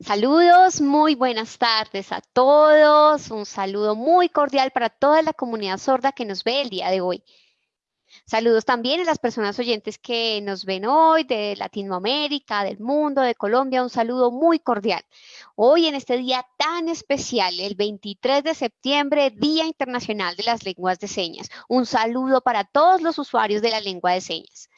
Saludos, muy buenas tardes a todos. Un saludo muy cordial para toda la comunidad sorda que nos ve el día de hoy. Saludos también a las personas oyentes que nos ven hoy de Latinoamérica, del mundo, de Colombia. Un saludo muy cordial. Hoy en este día tan especial, el 23 de septiembre, Día Internacional de las Lenguas de Señas. Un saludo para todos los usuarios de la lengua de señas.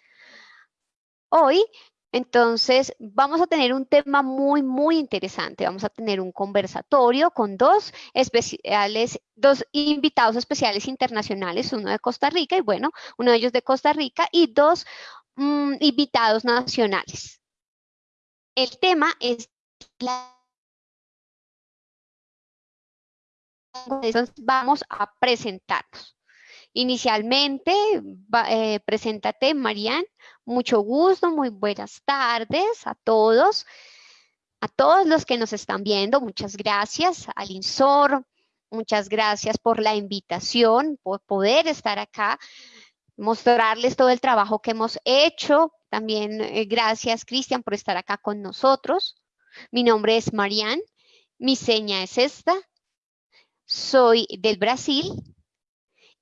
Hoy entonces, vamos a tener un tema muy, muy interesante. Vamos a tener un conversatorio con dos especiales, dos invitados especiales internacionales, uno de Costa Rica y bueno, uno de ellos de Costa Rica y dos mm, invitados nacionales. El tema es la vamos a presentarnos. Inicialmente, eh, preséntate, Marian. Mucho gusto, muy buenas tardes a todos. A todos los que nos están viendo, muchas gracias. Al INSOR, muchas gracias por la invitación, por poder estar acá, mostrarles todo el trabajo que hemos hecho. También eh, gracias, Cristian, por estar acá con nosotros. Mi nombre es Marian, mi seña es esta. Soy del Brasil,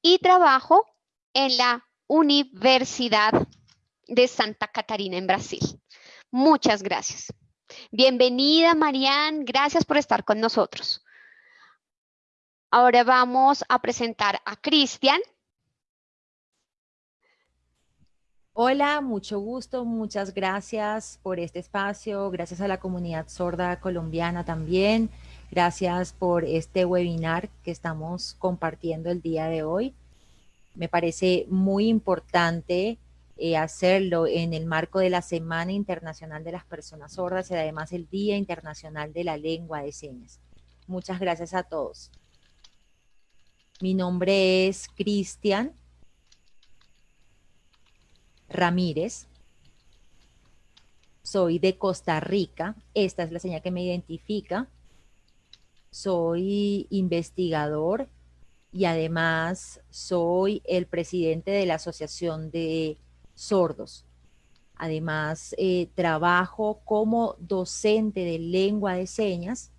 y trabajo en la Universidad de Santa Catarina en Brasil. Muchas gracias. Bienvenida, Marianne. Gracias por estar con nosotros. Ahora vamos a presentar a Cristian. Hola, mucho gusto, muchas gracias por este espacio, gracias a la comunidad sorda colombiana también. Gracias por este webinar que estamos compartiendo el día de hoy. Me parece muy importante eh, hacerlo en el marco de la Semana Internacional de las Personas Sordas y además el Día Internacional de la Lengua de Señas. Muchas gracias a todos. Mi nombre es Cristian Ramírez. Soy de Costa Rica. Esta es la señal que me identifica soy investigador y además soy el presidente de la Asociación de Sordos. Además, eh, trabajo como docente de lengua de señas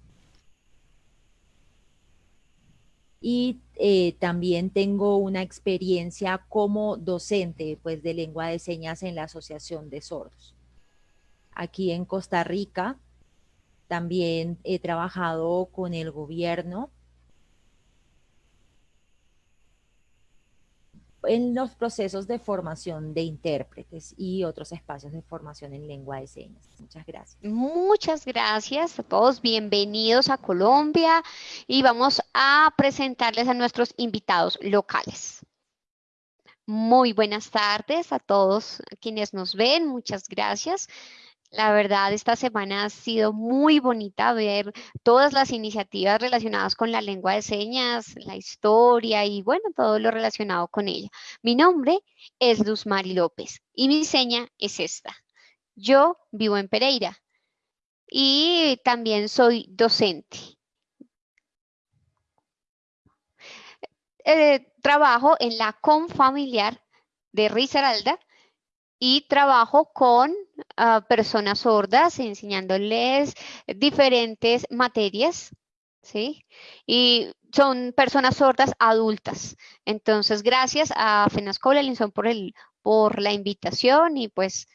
y eh, también tengo una experiencia como docente pues, de lengua de señas en la Asociación de Sordos. Aquí en Costa Rica también he trabajado con el gobierno en los procesos de formación de intérpretes y otros espacios de formación en lengua de señas. Muchas gracias. Muchas gracias a todos. Bienvenidos a Colombia y vamos a presentarles a nuestros invitados locales. Muy buenas tardes a todos quienes nos ven. Muchas gracias. La verdad, esta semana ha sido muy bonita ver todas las iniciativas relacionadas con la lengua de señas, la historia y bueno, todo lo relacionado con ella. Mi nombre es Luz Mari López y mi seña es esta. Yo vivo en Pereira y también soy docente. Eh, trabajo en la Confamiliar de Risaralda y trabajo con ah, personas sordas, enseñándoles diferentes materias, ¿sí? Y son personas sordas adultas. Entonces, gracias a FENASCOL Linson por, el, por la invitación y pues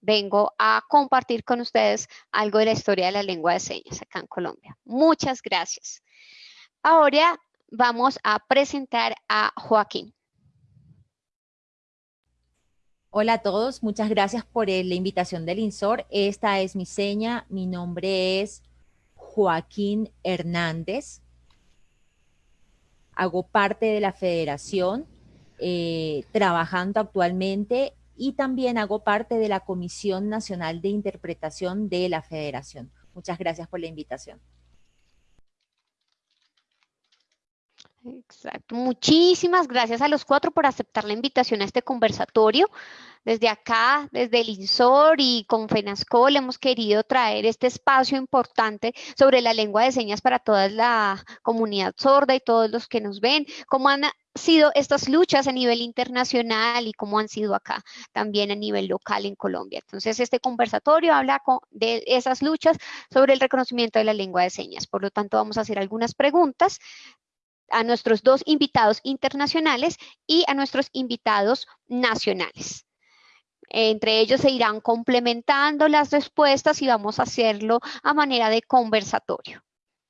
vengo a compartir con ustedes algo de la historia de la lengua de señas acá en Colombia. Muchas gracias. Ahora vamos a presentar a Joaquín. Hola a todos, muchas gracias por la invitación del INSOR. Esta es mi seña, mi nombre es Joaquín Hernández. Hago parte de la federación, eh, trabajando actualmente y también hago parte de la Comisión Nacional de Interpretación de la federación. Muchas gracias por la invitación. Exacto. Muchísimas gracias a los cuatro por aceptar la invitación a este conversatorio. Desde acá, desde el INSOR y con FENASCOL hemos querido traer este espacio importante sobre la lengua de señas para toda la comunidad sorda y todos los que nos ven. Como han sido estas luchas a nivel internacional y cómo han sido acá también a nivel local en Colombia. Entonces, este conversatorio habla de esas luchas sobre el reconocimiento de la lengua de señas. Por lo tanto, vamos a hacer algunas preguntas a nuestros dos invitados internacionales y a nuestros invitados nacionales. Entre ellos se irán complementando las respuestas y vamos a hacerlo a manera de conversatorio.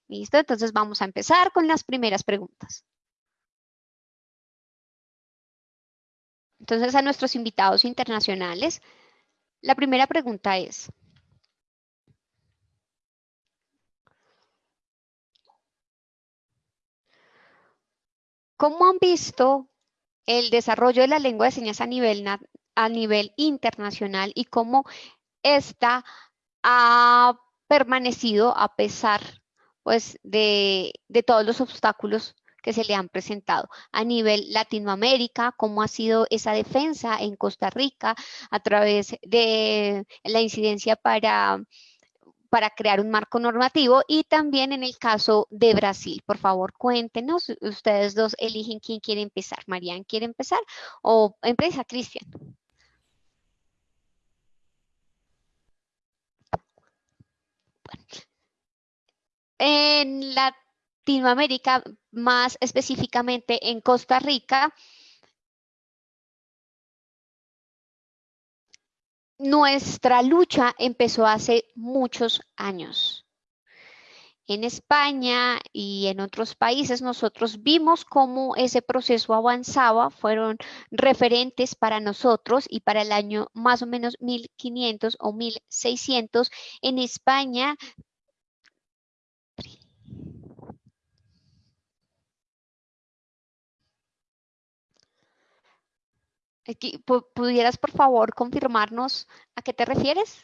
¿Listo? Entonces vamos a empezar con las primeras preguntas. Entonces, a nuestros invitados internacionales, la primera pregunta es, ¿cómo han visto el desarrollo de la lengua de señas a nivel, a nivel internacional y cómo esta ha permanecido a pesar pues, de, de todos los obstáculos que se le han presentado a nivel Latinoamérica, cómo ha sido esa defensa en Costa Rica a través de la incidencia para para crear un marco normativo y también en el caso de Brasil. Por favor, cuéntenos, ustedes dos eligen quién quiere empezar. Marian, ¿quiere empezar o empieza Cristian? En la Latinoamérica, más específicamente en Costa Rica, nuestra lucha empezó hace muchos años. En España y en otros países nosotros vimos cómo ese proceso avanzaba, fueron referentes para nosotros y para el año más o menos 1500 o 1600 en España ¿Pudieras, por favor, confirmarnos a qué te refieres?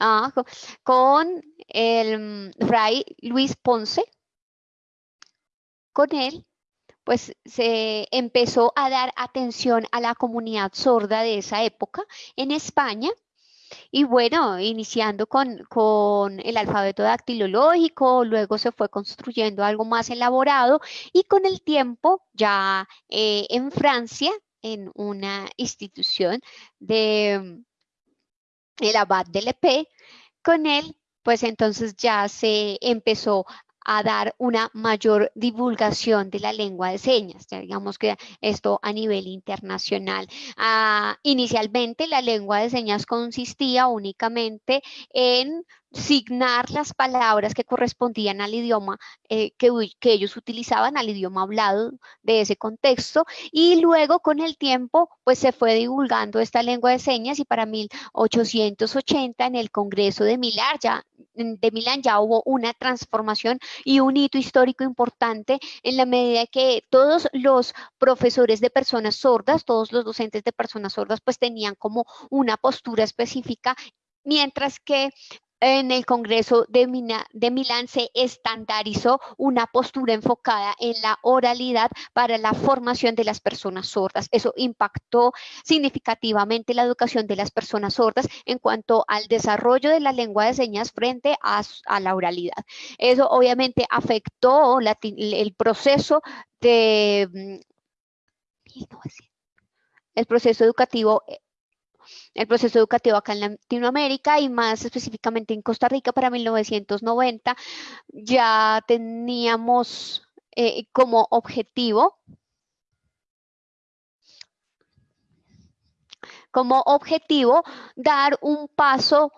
Ah, con el Fray Luis Ponce. Con él, pues se empezó a dar atención a la comunidad sorda de esa época en España y bueno, iniciando con, el alfabeto dactilológico, luego se fue construyendo algo más elaborado y con el tiempo ya eh, en Francia, en una institución de el abad de Lepé, con él pues entonces ya se empezó a dar una mayor divulgación de la lengua de señas, digamos que esto a nivel internacional. Ah, inicialmente la lengua de señas consistía únicamente en signar las palabras que correspondían al idioma eh, que, que, ellos utilizaban, al idioma hablado de ese contexto, y luego con el tiempo pues se fue divulgando esta lengua de señas y para 1880 en el Congreso de Milán ya, de Milán ya hubo una transformación y un hito histórico importante en la medida que todos los profesores de personas sordas, todos los docentes de personas sordas pues tenían como una postura específica mientras que en el Congreso de, Milán se estandarizó una postura enfocada en la oralidad para la formación de las personas sordas. Eso impactó significativamente la educación de las personas sordas en cuanto al desarrollo de la lengua de señas frente a, la oralidad. Eso obviamente afectó el proceso de... Mm, el proceso educativo el proceso educativo acá en Latinoamérica y más específicamente en Costa Rica para 1990 ya teníamos eh, como objetivo como objetivo dar un paso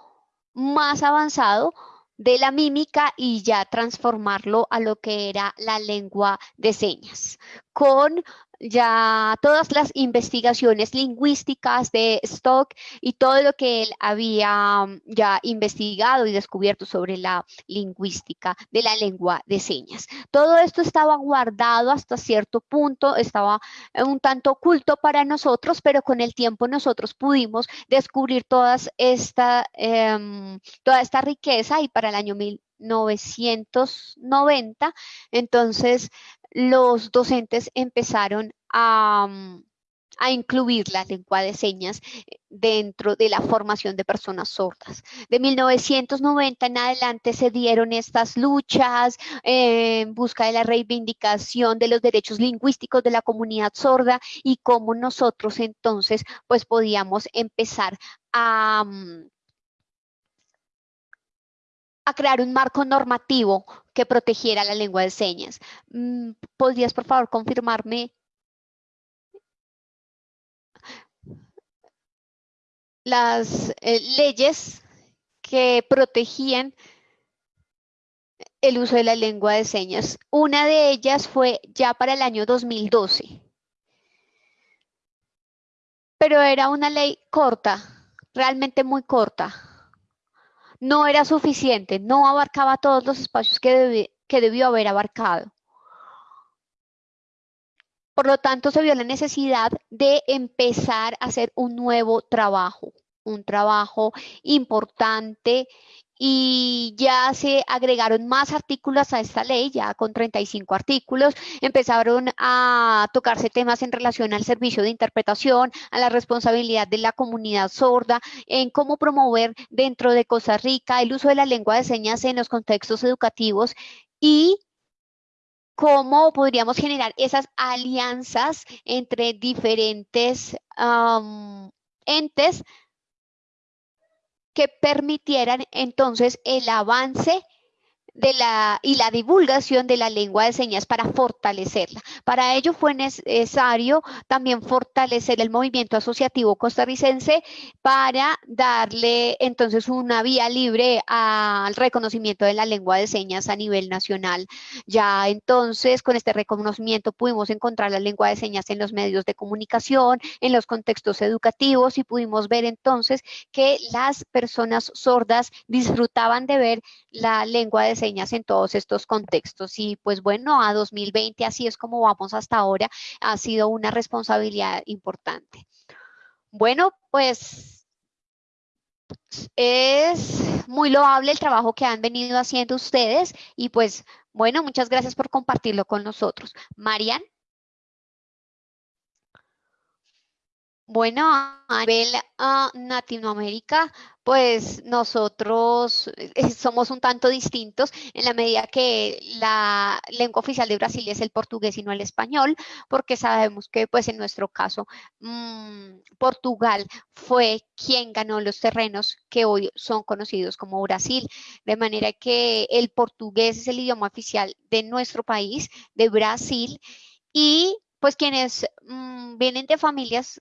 más avanzado de la mímica y ya transformarlo a lo que era la lengua de señas, con ya todas las investigaciones lingüísticas de Stock y todo lo que él había mm, ya investigado y descubierto sobre la lingüística de la lengua de señas. Todo esto estaba guardado hasta cierto punto, estaba un tanto oculto para nosotros, pero con el tiempo nosotros pudimos descubrir todas esta, em, toda esta riqueza y para el año 1990, entonces los docentes empezaron a, incluir la lengua de señas eh, dentro de la formación de personas sordas. De 1990 en adelante se dieron estas luchas en busca de la reivindicación de los derechos lingüísticos de la comunidad sorda y cómo nosotros entonces pues podíamos empezar a, mm, a crear un marco normativo que protegiera la lengua de señas. Mm, ¿Podrías, por favor, confirmarme las eh, leyes que protegían el uso de la lengua de señas. Una de ellas fue ya para el año 2012. Pero era una ley corta, realmente muy corta. No era suficiente, no abarcaba todos los espacios que, debió haber abarcado. Por lo tanto, se vio la necesidad de empezar a hacer un nuevo trabajo, un trabajo importante y ya se agregaron más artículos a esta ley, ya con 35 artículos, empezaron a tocarse temas en relación al servicio de interpretación, a la responsabilidad de la comunidad sorda, en cómo promover dentro de Costa Rica el uso de la lengua de señas en los contextos educativos y cómo podríamos generar esas alianzas entre diferentes entes que permitieran entonces el avance de la, y la divulgación de la lengua de señas para fortalecerla. Para ello fue necesario también fortalecer el movimiento asociativo costarricense para darle entonces una vía libre al reconocimiento de la lengua de señas a nivel nacional. Ya entonces con este reconocimiento pudimos encontrar la lengua de señas en los medios de comunicación, en los contextos educativos y pudimos ver entonces que las personas sordas disfrutaban de ver la lengua de señas en todos estos contextos. Y pues bueno, a 2020, así es como vamos hasta ahora, ha sido una responsabilidad importante. Bueno, pues es muy loable el trabajo que han venido haciendo ustedes y pues bueno, muchas gracias por compartirlo con nosotros. Marian. Bueno, a nivel uh, Latinoamérica, pues nosotros eh, somos un tanto distintos en la medida que la lengua oficial de Brasil es el portugués y no el español, porque sabemos que pues en nuestro caso mmm, Portugal fue quien ganó los terrenos que hoy son conocidos como Brasil, de manera que el portugués es el idioma oficial de nuestro país, de Brasil, y pues quienes mmm, vienen de familias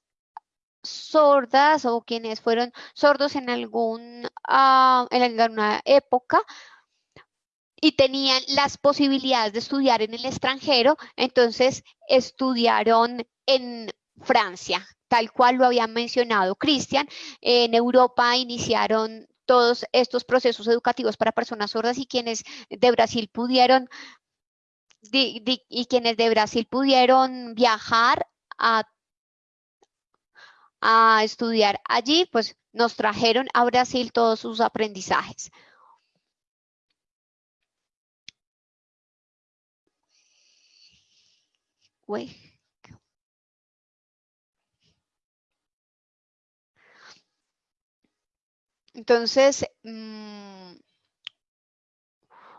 sordas o quienes fueron sordos en, algún, uh, en alguna época y tenían las posibilidades de estudiar en el extranjero, entonces estudiaron en Francia, tal cual lo había mencionado Cristian. En Europa iniciaron todos estos procesos educativos para personas sordas y quienes de Brasil pudieron y quienes de Brasil pudieron viajar a a estudiar allí, pues nos trajeron a Brasil todos sus aprendizajes. Entonces, mm,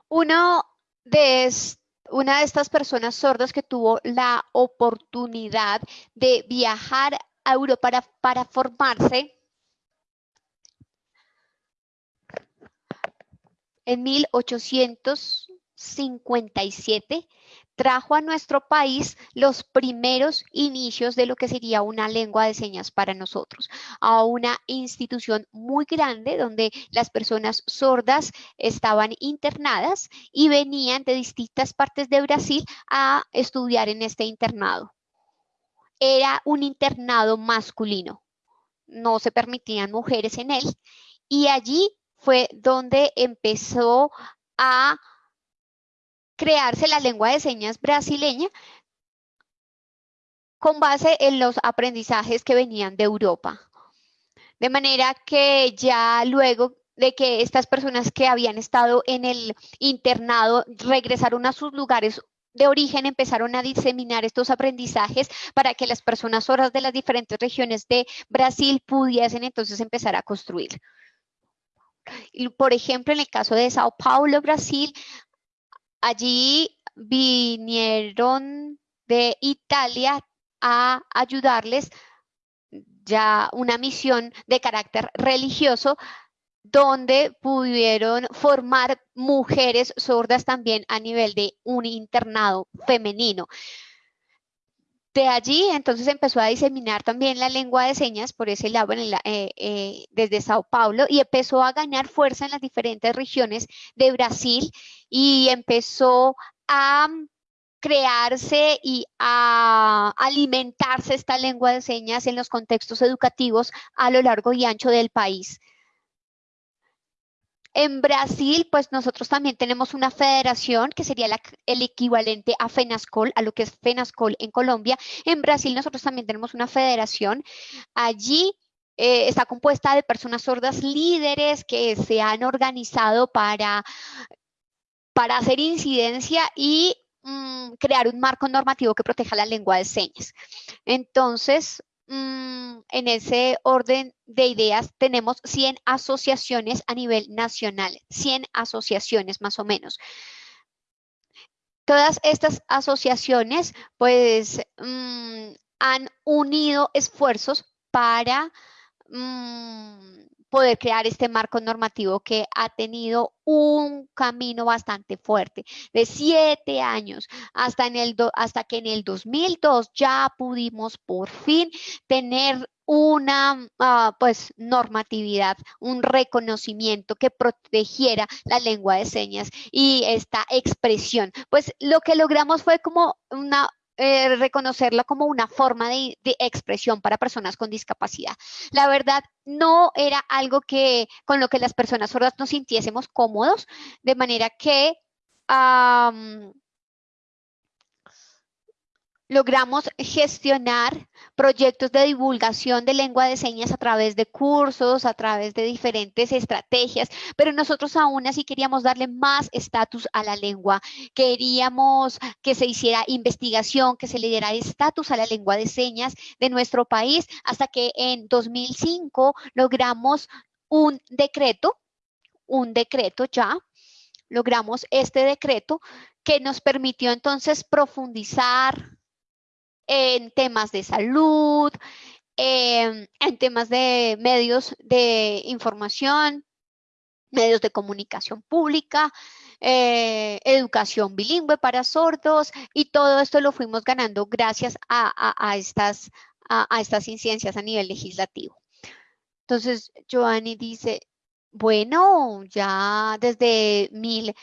uno de una de estas personas sordas que tuvo la oportunidad de viajar euro para, para formarse en 1857 trajo a nuestro país los primeros inicios de lo que sería una lengua de señas para nosotros, a una institución muy grande donde las personas sordas estaban internadas y venían de distintas partes de Brasil a estudiar en este internado era un internado masculino, no se permitían mujeres en él y allí fue donde empezó a crearse la lengua de señas brasileña con base en los aprendizajes que venían de Europa. De manera que ya luego de que estas personas que habían estado en el internado regresaron a sus lugares de origen empezaron a diseminar estos aprendizajes para que las personas sordas de las diferentes regiones de Brasil pudiesen entonces empezar a construir. Por ejemplo, en el caso de Sao Paulo, Brasil, allí vinieron de Italia a ayudarles ya una misión de carácter religioso donde pudieron formar mujeres sordas también a nivel de un internado femenino. De allí entonces empezó a diseminar también la lengua de señas por ese lado eh, eh, desde Sao Paulo y empezó a ganar fuerza en las diferentes regiones de Brasil y empezó a crearse y a alimentarse esta lengua de señas en los contextos educativos a lo largo y ancho del país. En Brasil, pues nosotros también tenemos una federación que sería el equivalente a FENASCOL, a lo que es FENASCOL en Colombia. En Brasil nosotros también tenemos una federación. Allí eh, está compuesta de personas sordas líderes que se han organizado para, para hacer incidencia y mm, crear un marco normativo que proteja la lengua de señas. Entonces, Mm, en ese orden de ideas tenemos 100 asociaciones a nivel nacional, 100 asociaciones más o menos. Todas estas asociaciones pues mm, han unido esfuerzos para mm, poder crear este marco normativo que ha tenido un camino bastante fuerte, de siete años, hasta, en el hasta que en el 2002 ya pudimos por fin tener una ah, pues normatividad, un reconocimiento que protegiera la lengua de señas y esta expresión. Pues lo que logramos fue como una eh, reconocerla como una forma de, expresión para personas con discapacidad. La verdad, no era algo que con lo que las personas sordas nos sintiésemos cómodos, de manera que logramos gestionar proyectos de divulgación de lengua de señas a través de cursos, a través de diferentes estrategias, pero nosotros aún así queríamos darle más estatus a la lengua. Queríamos que se hiciera investigación, que se le diera estatus a la lengua de señas de nuestro país, hasta que en 2005 logramos un decreto, un decreto ya, logramos este decreto que nos permitió entonces profundizar, en temas de salud, em, en temas de medios de información, medios de comunicación pública, eh, educación bilingüe para sordos y todo esto lo fuimos ganando gracias a, estas, a, estas incidencias a nivel legislativo. Entonces, Joanny dice, bueno, ya desde mil...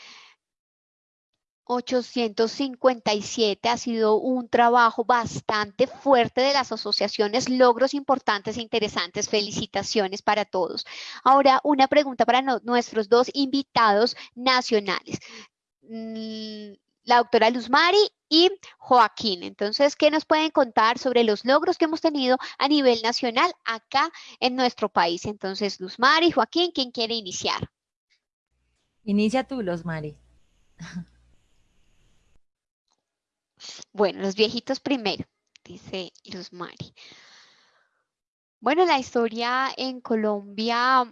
857 ha sido un trabajo bastante fuerte de las asociaciones, logros importantes e interesantes. Felicitaciones para todos. Ahora, una pregunta para nuestros dos invitados nacionales. Mm, la doctora Luzmari y Joaquín. Entonces, ¿qué nos pueden contar sobre los logros que hemos tenido a nivel nacional acá en nuestro país? Entonces, Luzmari, Joaquín, ¿quién quiere iniciar? Inicia tú, Luzmari. Bueno, los viejitos primero, dice Luz Mari. Bueno, la historia en Colombia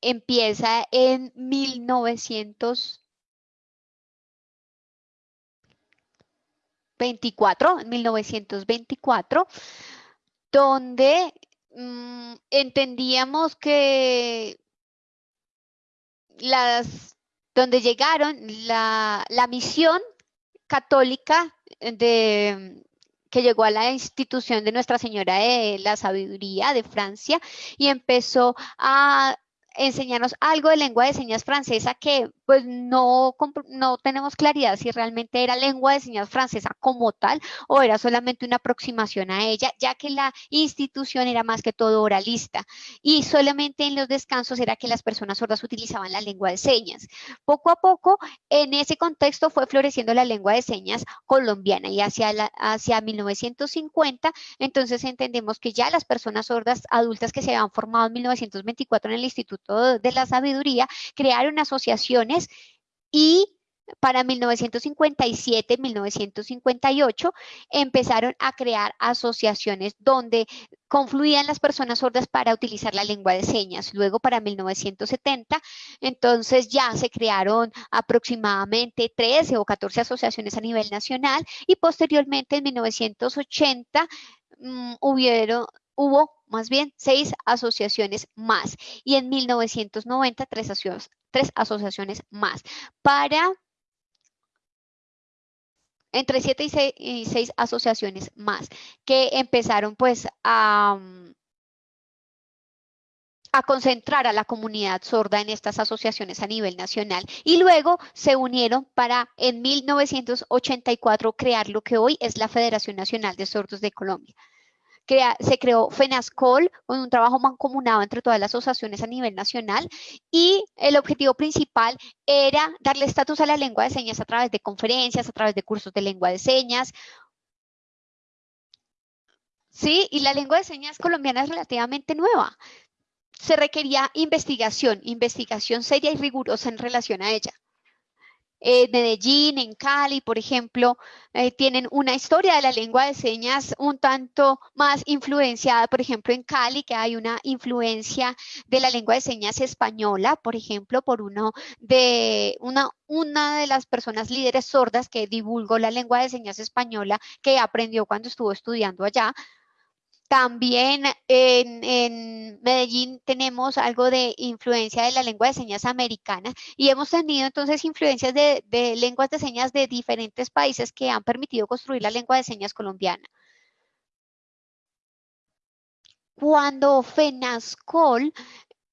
empieza en 1924, en 1924, donde mm, entendíamos que las, donde llegaron la, la misión católica de que llegó a la institución de Nuestra Señora de la Sabiduría de Francia y empezó a enseñarnos algo de lengua de señas francesa que pues no, no tenemos claridad si realmente era lengua de señas francesa como tal o era solamente una aproximación a ella, ya que la institución era más que todo oralista y solamente en los descansos era que las personas sordas utilizaban la lengua de señas. Poco a poco, en ese contexto fue floreciendo la lengua de señas colombiana y hacia, hacia 1950, entonces entendemos que ya las personas sordas adultas que se habían formado en 1924 en el Instituto de la Sabiduría crearon asociaciones y para 1957, 1958, empezaron a crear asociaciones donde confluían las personas sordas para utilizar la lengua de señas. Luego, para 1970, entonces ya se crearon aproximadamente 13 o 14 asociaciones a nivel nacional y posteriormente en 1980 mm, hubieron, hubo más bien seis asociaciones más y en 1990 tres, tres asociaciones más. Para entre siete y seis, asociaciones más que empezaron pues a, a concentrar a la comunidad sorda en estas asociaciones a nivel nacional y luego se unieron para en 1984 crear lo que hoy es la Federación Nacional de Sordos de Colombia se creó FENASCOL con un trabajo mancomunado entre todas las asociaciones a nivel nacional y el objetivo principal era darle estatus a la lengua de señas a través de conferencias, a través de cursos de lengua de señas. Sí, y la lengua de señas colombiana es relativamente nueva. Se requería investigación, investigación seria y rigurosa en relación a ella. En Medellín, en Cali, por ejemplo, eh, tienen una historia de la lengua de señas un tanto más influenciada, por ejemplo, en Cali, que hay una influencia de la lengua de señas española, por ejemplo, por uno de una, una de las personas líderes sordas que divulgó la lengua de señas española que aprendió cuando estuvo estudiando allá, también en, Medellín tenemos algo de influencia de la lengua de señas americana y hemos tenido entonces influencias de, lenguas de señas de diferentes países que han permitido construir la lengua de señas colombiana. Cuando FENASCOL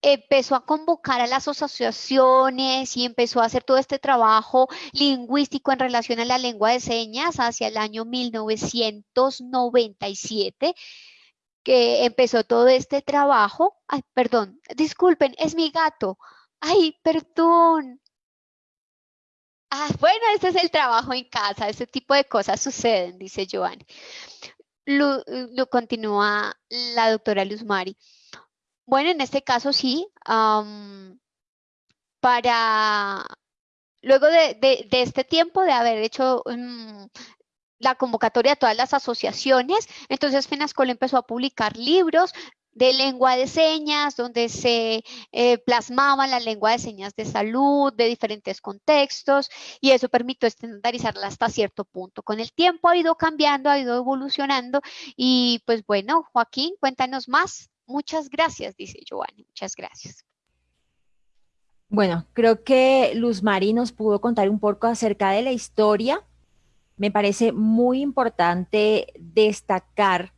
empezó a convocar a las asociaciones y empezó a hacer todo este trabajo lingüístico en relación a la lengua de señas hacia el año 1997, que empezó todo este trabajo. Ay, perdón, disculpen, es mi gato. Ay, perdón. Ah, bueno, este es el trabajo en casa, ese tipo de cosas suceden, dice Joan. Lo, continúa la doctora Luz Mari. Bueno, en este caso sí, para luego de, este tiempo de haber hecho la convocatoria de todas las asociaciones. Entonces FENASCOL empezó a publicar libros de lengua de señas, donde se eh, plasmaba la lengua de señas de salud, de diferentes contextos, y eso permitió estandarizarla hasta cierto punto. Con el tiempo ha ido cambiando, ha ido evolucionando, y pues bueno, Joaquín, cuéntanos más. Muchas gracias, dice Giovanni, muchas gracias. Bueno, creo que Luz Mari nos pudo contar un poco acerca de la historia me parece muy importante destacar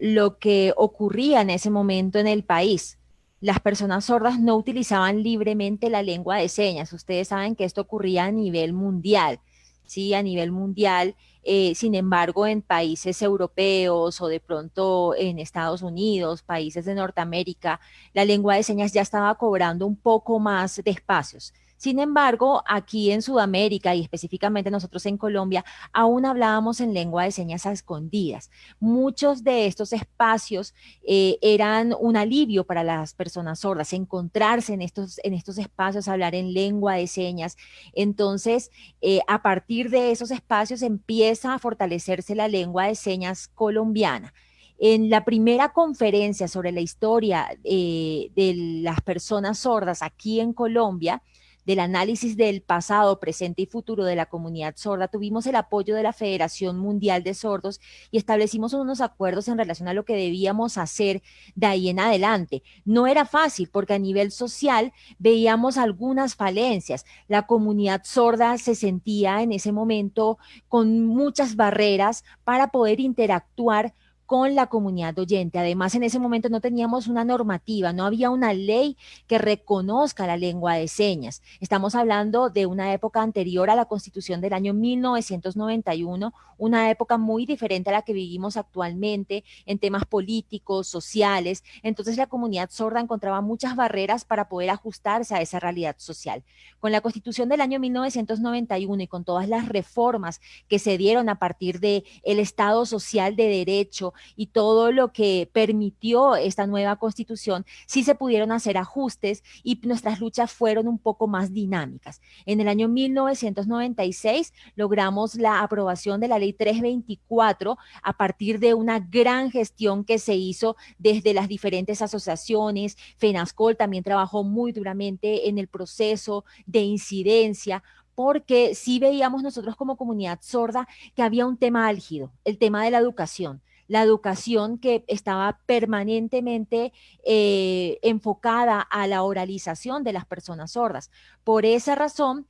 lo que ocurría en ese momento en el país. Las personas sordas no utilizaban libremente la lengua de señas. Ustedes saben que esto ocurría a nivel mundial, ¿sí? A nivel mundial. Eh, sin embargo, en países europeos o de pronto en Estados Unidos, países de Norteamérica, la lengua de señas ya estaba cobrando un poco más de espacios. Sin embargo, aquí en Sudamérica y específicamente nosotros en Colombia, aún hablábamos en lengua de señas a escondidas. Muchos de estos espacios eh, eran un alivio para las personas sordas, encontrarse en estos, en estos espacios, hablar en lengua de señas. Entonces, eh, a partir de esos espacios empieza a fortalecerse la lengua de señas colombiana. En la primera conferencia sobre la historia eh, de las personas sordas aquí en Colombia, del análisis del pasado, presente y futuro de la comunidad sorda, tuvimos el apoyo de la Federación Mundial de Sordos y establecimos unos acuerdos en relación a lo que debíamos hacer de ahí en adelante. No era fácil porque a nivel social veíamos algunas falencias. La comunidad sorda se sentía en ese momento con muchas barreras para poder interactuar con la comunidad oyente. Además, en ese momento no teníamos una normativa, no había una ley que reconozca la lengua de señas. Estamos hablando de una época anterior a la constitución del año 1991, una época muy diferente a la que vivimos actualmente en temas políticos, sociales. Entonces la comunidad sorda encontraba muchas barreras para poder ajustarse a esa realidad social. Con la constitución del año 1991 y con todas las reformas que se dieron a partir de el Estado social de derecho, y todo lo que permitió esta nueva constitución, sí se pudieron hacer ajustes y nuestras luchas fueron un poco más dinámicas. En el año 1996 logramos la aprobación de la ley 324 a partir de una gran gestión que se hizo desde las diferentes asociaciones. FENASCOL también trabajó muy duramente en el proceso de incidencia porque sí veíamos nosotros como comunidad sorda que había un tema álgido, el tema de la educación la educación que estaba permanentemente eh, enfocada a la oralización de las personas sordas. Por esa razón,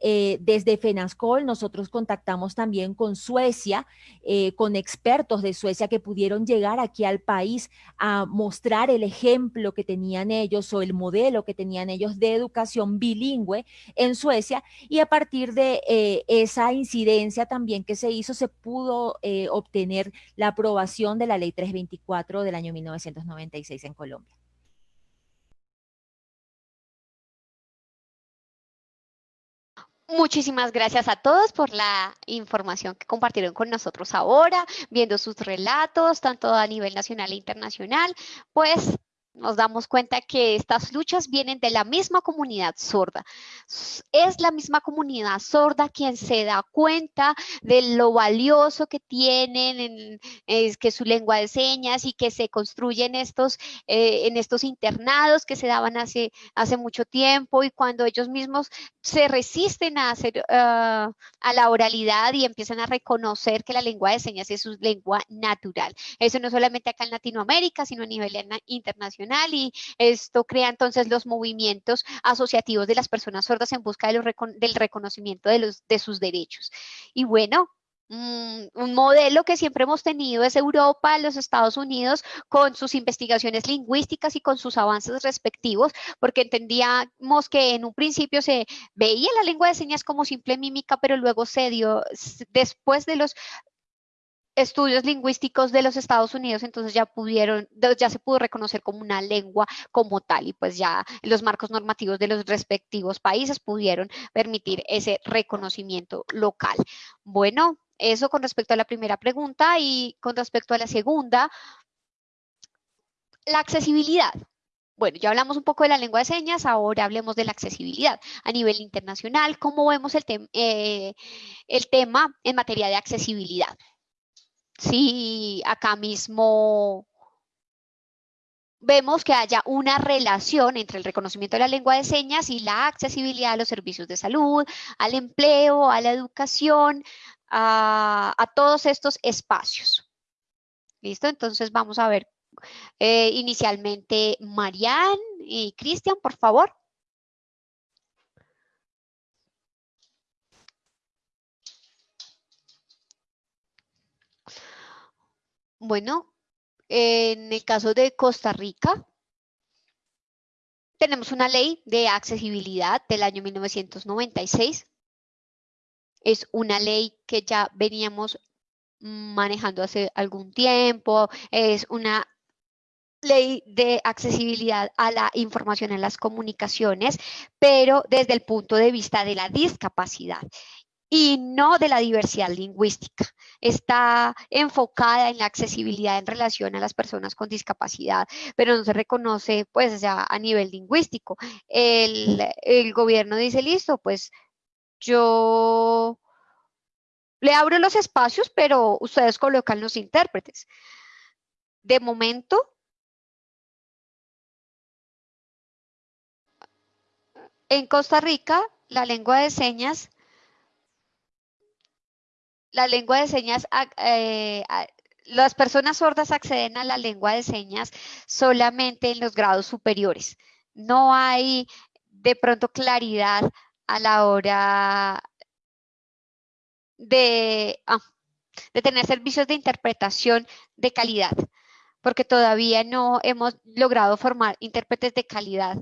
eh, desde FENASCOL nosotros contactamos también con Suecia, eh, con expertos de Suecia que pudieron llegar aquí al país a mostrar el ejemplo que tenían ellos o el modelo que tenían ellos de educación bilingüe en Suecia y a partir de eh, esa incidencia también que se hizo se pudo obtener la aprobación de la ley 324 del año 1996 en Colombia. Muchísimas gracias a todos por la información que compartieron con nosotros ahora, viendo sus relatos, tanto a nivel nacional e internacional. Pues nos damos cuenta que estas luchas vienen de la misma comunidad sorda. Es la misma comunidad sorda quien se da cuenta de lo valioso que tienen, es que su lengua de señas y que se construyen estos, eh, en estos internados que se daban hace, hace mucho tiempo y cuando ellos mismos se resisten a hacer ah, a la oralidad y empiezan a reconocer que la lengua de señas es su lengua natural. Eso no solamente acá en Latinoamérica, sino a nivel internacional y esto crea entonces los movimientos asociativos de las personas sordas en busca del reconocimiento de, los, de sus derechos. Y bueno, mm, un modelo que siempre hemos tenido es Europa, los Estados Unidos, con sus investigaciones lingüísticas y con sus avances respectivos, porque entendíamos que en un principio se veía la lengua de señas como simple mímica, pero luego se dio, después de los estudios lingüísticos de los Estados Unidos, entonces ya pudieron, ya se pudo reconocer como una lengua como tal y pues ya los marcos normativos de los respectivos países pudieron permitir ese reconocimiento local. Bueno, eso con respecto a la primera pregunta y con respecto a la segunda, la accesibilidad. Bueno, ya hablamos un poco de la lengua de señas, ahora hablemos de la accesibilidad. A nivel internacional, ¿cómo vemos el, eh, el tema en materia de accesibilidad? Si acá mismo vemos que haya una relación entre el reconocimiento de la lengua de señas y la accesibilidad a los servicios de salud, al empleo, a la educación, a, todos estos espacios. ¿Listo? Entonces vamos a ver eh, inicialmente Marianne y Cristian, por favor. Bueno, en el caso de Costa Rica, tenemos una ley de accesibilidad del año 1996. Es una ley que ya veníamos manejando hace algún tiempo. Es una ley de accesibilidad a la información en las comunicaciones, pero desde el punto de vista de la discapacidad y no de la diversidad lingüística. Está enfocada en la accesibilidad en relación a las personas con discapacidad, pero no se reconoce pues ya a nivel lingüístico. El, el gobierno dice, listo, pues yo le abro los espacios, pero ustedes colocan los intérpretes. De momento, en Costa Rica, la lengua de señas la lengua de señas, eh, las personas sordas acceden a la lengua de señas solamente en los grados superiores. No hay de pronto claridad a la hora de, ah, de tener servicios de interpretación de calidad, porque todavía no hemos logrado formar intérpretes de calidad.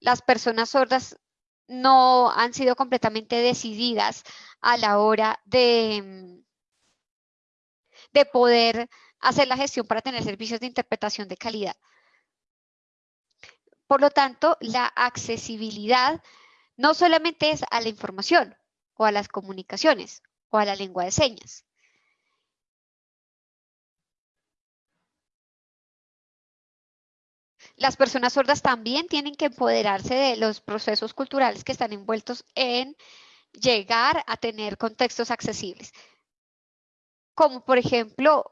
Las personas sordas no han sido completamente decididas a la hora de, mm, de poder hacer la gestión para tener servicios de interpretación de calidad. Por lo tanto, la accesibilidad no solamente es a la información o a las comunicaciones o a la lengua de señas. Las personas sordas también tienen que empoderarse de los procesos culturales que están envueltos en llegar a tener contextos accesibles. Como por ejemplo,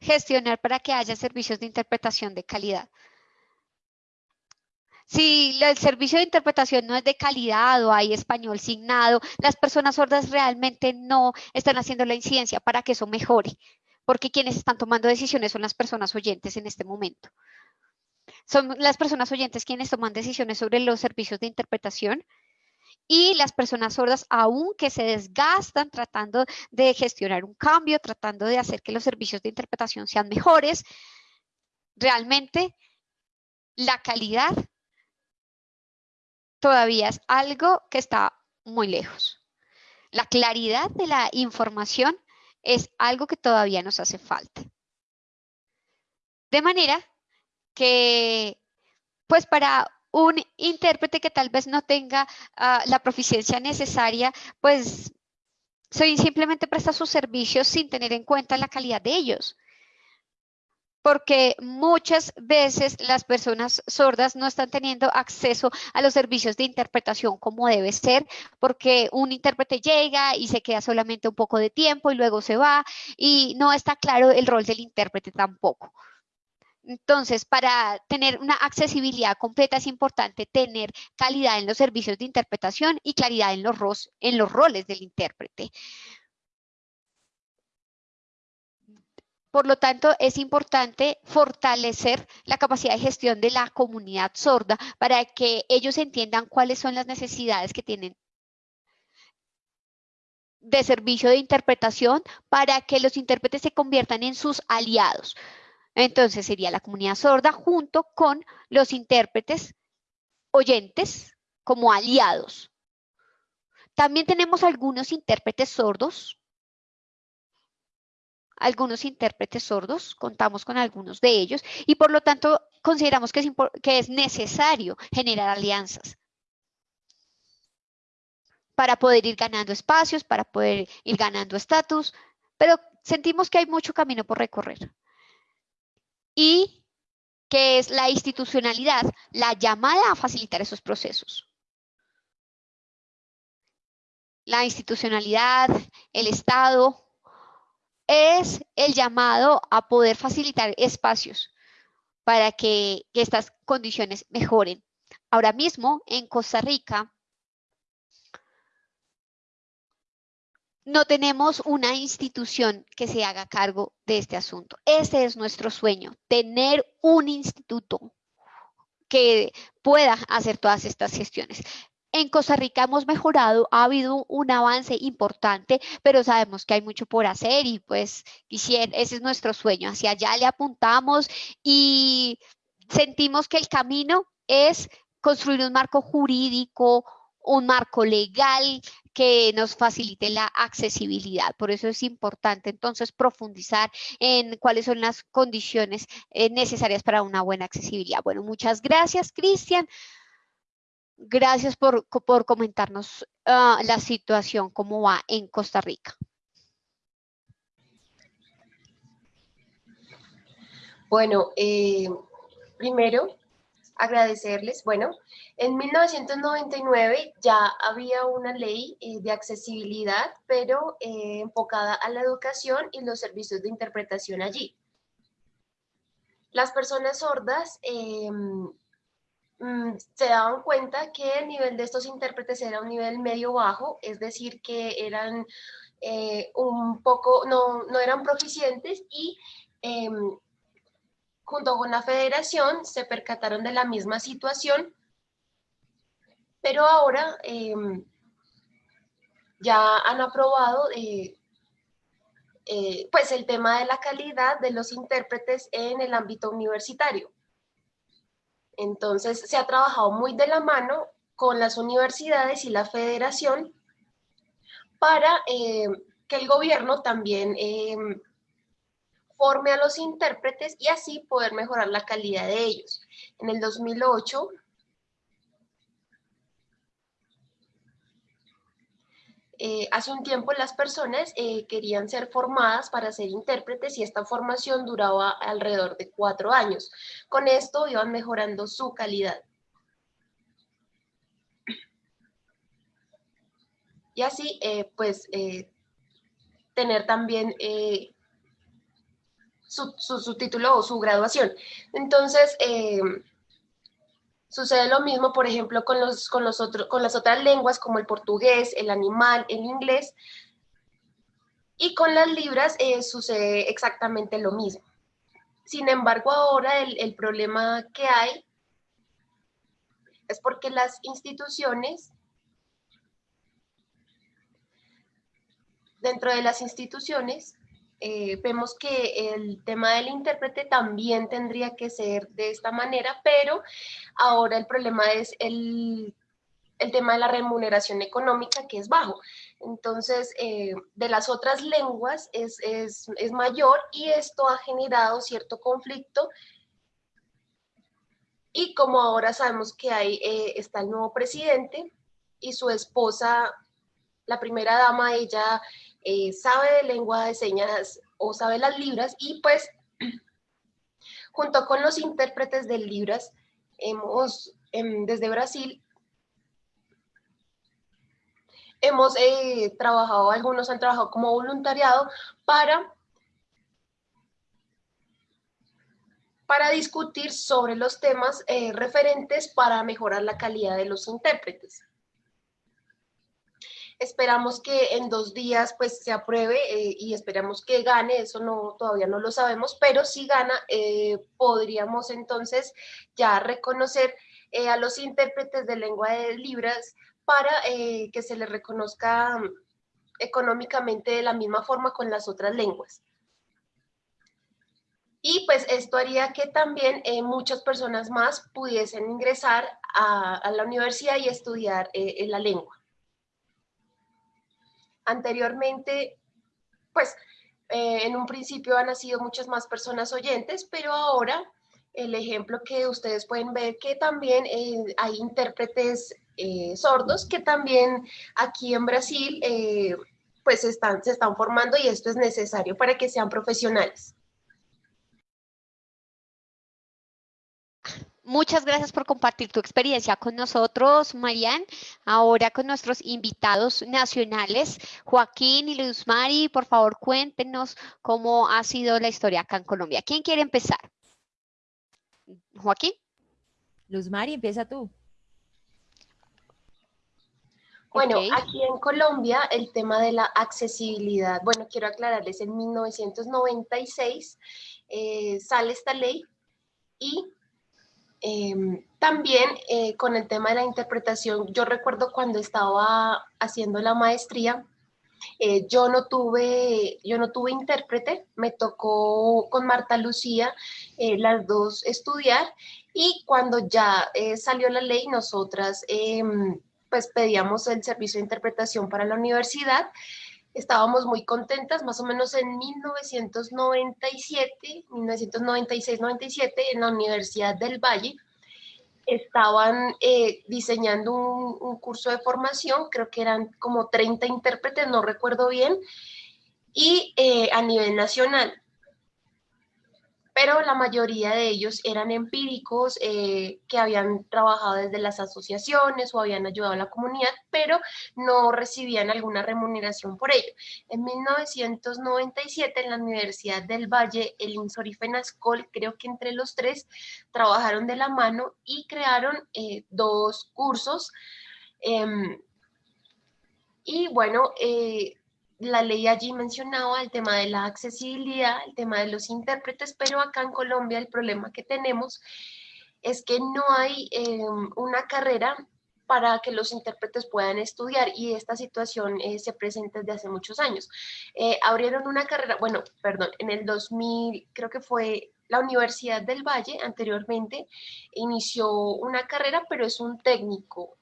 gestionar para que haya servicios de interpretación de calidad. Si el servicio de interpretación no es de calidad o hay español signado, las personas sordas realmente no están haciendo la incidencia para que eso mejore, porque quienes están tomando decisiones son las personas oyentes en este momento. Son las personas oyentes quienes toman decisiones sobre los servicios de interpretación y las personas sordas, aunque se desgastan tratando de gestionar un cambio, tratando de hacer que los servicios de interpretación sean mejores, realmente la calidad todavía es algo que está muy lejos. La claridad de la información es algo que todavía nos hace falta. De manera que, pues para un intérprete que tal vez no tenga ah, la proficiencia necesaria, pues simplemente presta sus servicios sin tener en cuenta la calidad de ellos porque muchas veces las personas sordas no están teniendo acceso a los servicios de interpretación como debe ser, porque un intérprete llega y se queda solamente un poco de tiempo y luego se va y no está claro el rol del intérprete tampoco. Entonces, para tener una accesibilidad completa es importante tener calidad en los servicios de interpretación y claridad en los, en los roles del intérprete. Por lo tanto, es importante fortalecer la capacidad de gestión de la comunidad sorda para que ellos entiendan cuáles son las necesidades que tienen de servicio de interpretación para que los intérpretes se conviertan en sus aliados. Entonces sería la comunidad sorda junto con los intérpretes oyentes como aliados. También tenemos algunos intérpretes sordos algunos intérpretes sordos, contamos con algunos de ellos y por lo tanto consideramos que es, necesario generar alianzas para poder ir ganando espacios, para poder ir ganando estatus, pero sentimos que hay mucho camino por recorrer. Y que es la institucionalidad la llamada a facilitar esos procesos. La institucionalidad, el Estado, es el llamado a poder facilitar espacios para que, estas condiciones mejoren. Ahora mismo en Costa Rica no tenemos una institución que se haga cargo de este asunto. Ese es nuestro sueño, tener un instituto que pueda hacer todas estas gestiones. En Costa Rica hemos mejorado, ha habido un avance importante, pero sabemos que hay mucho por hacer y pues ese es nuestro sueño, hacia allá le apuntamos y sentimos que el camino es construir un marco jurídico, un marco legal que nos facilite la accesibilidad. Por eso es importante entonces profundizar en cuáles son las condiciones eh, necesarias para una buena accesibilidad. Bueno, muchas gracias, Cristian. Gracias por, comentarnos ah, la situación, cómo va en Costa Rica. Bueno, eh, primero agradecerles. Bueno, en 1999 ya había una ley eh, de accesibilidad, pero eh, enfocada a la educación y los servicios de interpretación allí. Las personas sordas em, se daban cuenta que el nivel de estos intérpretes era un nivel medio-bajo, es decir, que eran eh, un poco, no, no, eran proficientes y em, junto con la federación se percataron de la misma situación, pero ahora em, ya han aprobado eh, eh, pues el tema de la calidad de los intérpretes en el ámbito universitario. Entonces, se ha trabajado muy de la mano con las universidades y la federación para eh, que el gobierno también eh, forme a los intérpretes y así poder mejorar la calidad de ellos. En el 2008, eh, hace un tiempo las personas eh, querían ser formadas para ser intérpretes y esta formación duraba alrededor de cuatro años. Con esto iban mejorando su calidad. Y así, eh, pues, tener también su, su, título o su graduación. Entonces, Sucede lo mismo, por ejemplo, con, los, con, los con las otras lenguas como el portugués, el animal, el inglés. Y con las libras eh, sucede exactamente lo mismo. Sin embargo, ahora el, el problema que hay es porque las instituciones, dentro de las instituciones, eh, vemos que el tema del intérprete también tendría que ser de esta manera, pero ahora el problema es el, tema de la remuneración económica que es bajo. Entonces, eh, de las otras lenguas es, mayor y esto ha generado cierto conflicto. Y como ahora sabemos que hay, eh, está el nuevo presidente y su esposa, la primera dama, ella eh, sabe de lengua de señas o sabe las libras y pues junto con los intérpretes de libras hemos em, desde Brasil hemos eh, trabajado, algunos han trabajado como voluntariado para para discutir sobre los temas eh, referentes para mejorar la calidad de los intérpretes. Esperamos que en dos días pues se apruebe eh, y esperamos que gane, eso no, todavía no lo sabemos, pero si gana eh, podríamos entonces ya reconocer eh, a los intérpretes de lengua de libras para que se les reconozca económicamente de la misma forma con las otras lenguas. Y pues esto haría que también muchas personas más pudiesen ingresar a, la universidad y estudiar la lengua. Anteriormente, pues eh, en un principio han nacido muchas más personas oyentes, pero ahora el ejemplo que ustedes pueden ver que también eh, hay intérpretes eh, sordos que también aquí en Brasil pues están, se están formando y esto es necesario para que sean profesionales. Muchas gracias por compartir tu experiencia con nosotros, Marian. Ahora con nuestros invitados nacionales, Joaquín y Luz Mari, por favor cuéntenos cómo ha sido la historia acá en Colombia. ¿Quién quiere empezar? Joaquín. Luz Mari, empieza tú. Bueno, aquí en Colombia el tema de la accesibilidad, bueno, quiero aclararles, en 1996 eh, sale esta ley y Em, también eh, con el tema de la interpretación, yo recuerdo cuando estaba haciendo la maestría, eh, yo, no tuve, yo no tuve intérprete, me tocó con Marta Lucía eh, las dos estudiar y cuando ya salió la ley, nosotras em, pues pedíamos el servicio de interpretación para la universidad estábamos muy contentas, más o menos en 1997, 1996-97, en la Universidad del Valle, estaban eh, diseñando un, curso de formación, creo que eran como 30 intérpretes, no recuerdo bien, y eh, a nivel nacional pero la mayoría de ellos eran empíricos eh, que habían trabajado desde las asociaciones o habían ayudado a la comunidad, pero no recibían alguna remuneración por ello. En 1997 en la Universidad del Valle, el INSOR y creo que entre los tres, trabajaron de la mano y crearon eh, dos cursos. Em, y bueno, eh, la ley allí mencionaba el tema de la accesibilidad, el tema de los intérpretes, pero acá en Colombia el problema que tenemos es que no hay em, una carrera para que los intérpretes puedan estudiar y esta situación eh, se presenta desde hace muchos años. Eh, abrieron una carrera, bueno, perdón, en el 2000 creo que fue la Universidad del Valle anteriormente inició una carrera, pero es un técnico,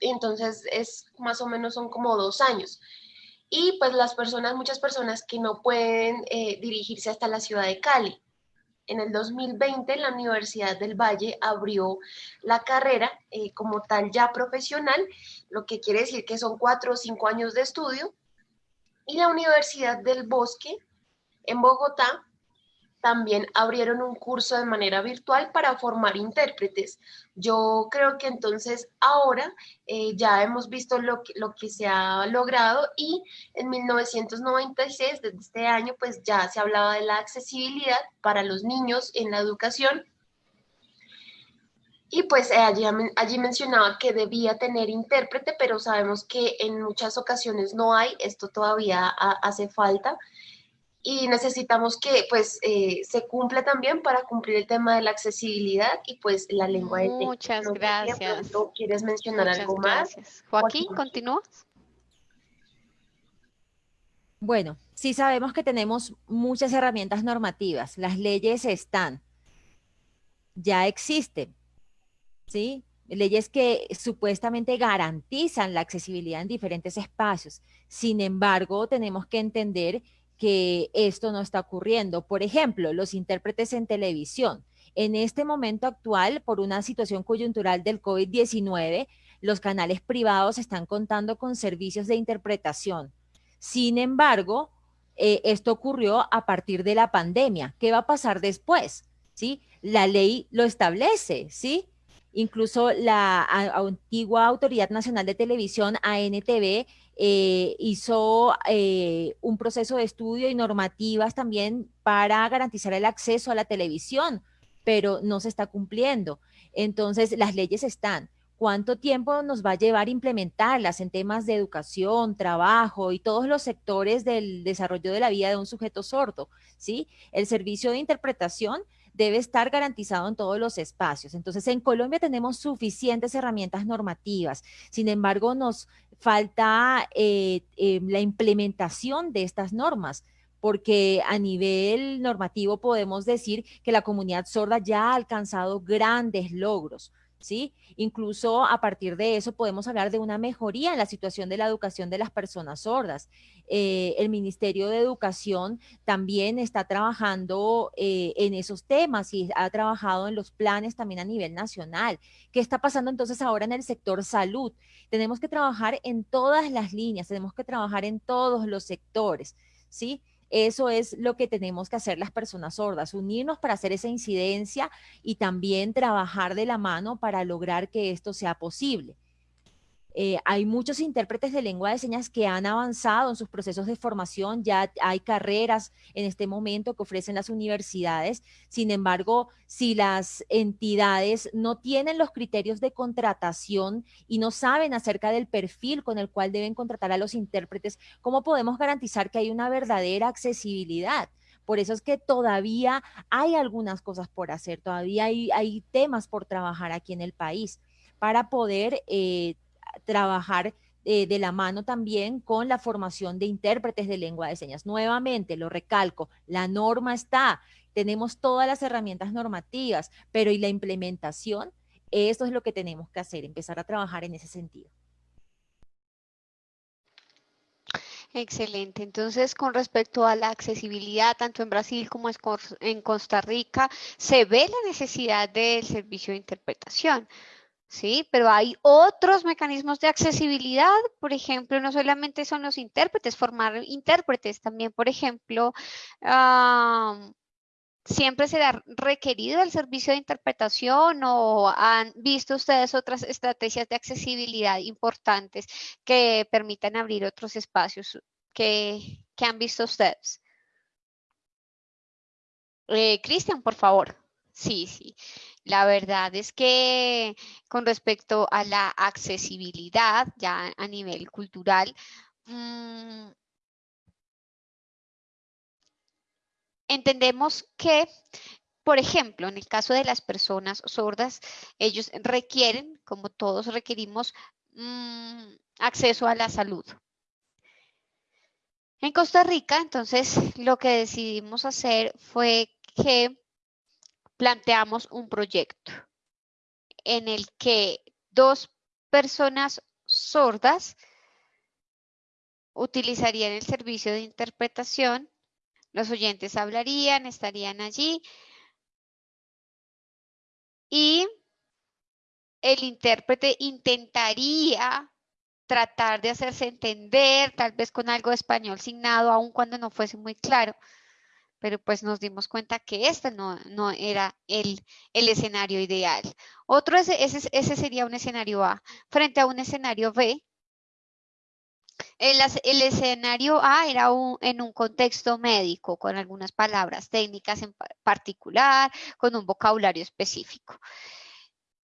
entonces es más o menos son como dos años y pues las personas, muchas personas que no pueden eh, dirigirse hasta la ciudad de Cali. en el 2020 la Universidad del Valle abrió la carrera eh, como tal ya profesional, lo que quiere decir que son cuatro o cinco años de estudio. Y la Universidad del Bosque en Bogotá también abrieron un curso de manera virtual para formar intérpretes. Yo creo que entonces ahora eh, ya hemos visto lo que, lo que se ha logrado y en 1996, desde este año, pues ya se hablaba de la accesibilidad para los niños en la educación. Y pues eh, allí, allí mencionaba que debía tener intérprete, pero sabemos que en muchas ocasiones no hay, esto todavía hace falta y necesitamos que pues eh, se cumpla también para cumplir el tema de la accesibilidad y pues la lengua de texto. Muchas gracias. ¿Quieres mencionar algo más? Joaquín, ¿continúas? Bueno, sí sabemos que tenemos muchas herramientas normativas. Las leyes están, ya existen, ¿sí? Leyes que supuestamente garantizan la accesibilidad en diferentes espacios. Sin embargo, tenemos que entender que esto no está ocurriendo. Por ejemplo, los intérpretes en televisión. En este momento actual, por una situación coyuntural del COVID-19, los canales privados están contando con servicios de interpretación. Sin embargo, eh, esto ocurrió a partir de la pandemia. ¿Qué va a pasar después? ¿Sí? La ley lo establece, ¿sí? Incluso la antigua Autoridad Nacional de Televisión, ANTV, eh, hizo eh, un proceso de estudio y normativas también para garantizar el acceso a la televisión, pero no se está cumpliendo. Entonces, las leyes están. ¿Cuánto tiempo nos va a llevar implementarlas en temas de educación, trabajo y todos los sectores del desarrollo de la vida de un sujeto sordo? ¿sí? El servicio de interpretación debe estar garantizado en todos los espacios. Entonces, en Colombia tenemos suficientes herramientas normativas. Sin embargo, nos falta eh, eh, la implementación de estas normas porque a nivel normativo podemos decir que la comunidad sorda ya ha alcanzado grandes logros. ¿Sí? Incluso a partir de eso podemos hablar de una mejoría en la situación de la educación de las personas sordas. Eh, el Ministerio de Educación también está trabajando eh, en esos temas y ha trabajado en los planes también a nivel nacional. ¿Qué está pasando entonces ahora en el sector salud? Tenemos que trabajar en todas las líneas, tenemos que trabajar en todos los sectores, ¿sí? Eso es lo que tenemos que hacer las personas sordas, unirnos para hacer esa incidencia y también trabajar de la mano para lograr que esto sea posible. Eh, hay muchos intérpretes de lengua de señas que han avanzado en sus procesos de formación, ya hay carreras en este momento que ofrecen las universidades. Sin embargo, si las entidades no tienen los criterios de contratación y no saben acerca del perfil con el cual deben contratar a los intérpretes, ¿cómo podemos garantizar que hay una verdadera accesibilidad? Por eso es que todavía hay algunas cosas por hacer, todavía hay, temas por trabajar aquí en el país para poder eh, trabajar eh, de la mano también con la formación de intérpretes de lengua de señas. Nuevamente, lo recalco, la norma está, tenemos todas las herramientas normativas, pero ¿y la implementación? Eso es lo que tenemos que hacer, empezar a trabajar en ese sentido. Excelente. Entonces, con respecto a la accesibilidad, tanto en Brasil como en Costa Rica, se ve la necesidad del servicio de interpretación. ¿Sí? Pero hay otros mecanismos de accesibilidad, por ejemplo, no solamente son los intérpretes, formar intérpretes, también, por ejemplo, siempre será requerido el servicio de interpretación o han visto ustedes otras estrategias de accesibilidad importantes que permitan abrir otros espacios que, han visto ustedes. Eh, Cristian, por favor. Sí, sí. La verdad es que con respecto a la accesibilidad, ya a nivel cultural, mm, entendemos que, por ejemplo, en el caso de las personas sordas, ellos requieren, como todos requerimos, mm, acceso a la salud. En Costa Rica, entonces, lo que decidimos hacer fue que planteamos un proyecto en el que dos personas sordas utilizarían el servicio de interpretación, los oyentes hablarían, estarían allí, y el intérprete intentaría tratar de hacerse entender, tal vez con algo de español signado, aun cuando no fuese muy claro. Pero pues nos dimos cuenta que este no, no era el, el, escenario ideal. Otro, ese, ese, sería un escenario A. Frente a un escenario B, el, el, escenario A era en un contexto médico, con algunas palabras técnicas en particular, con un vocabulario específico.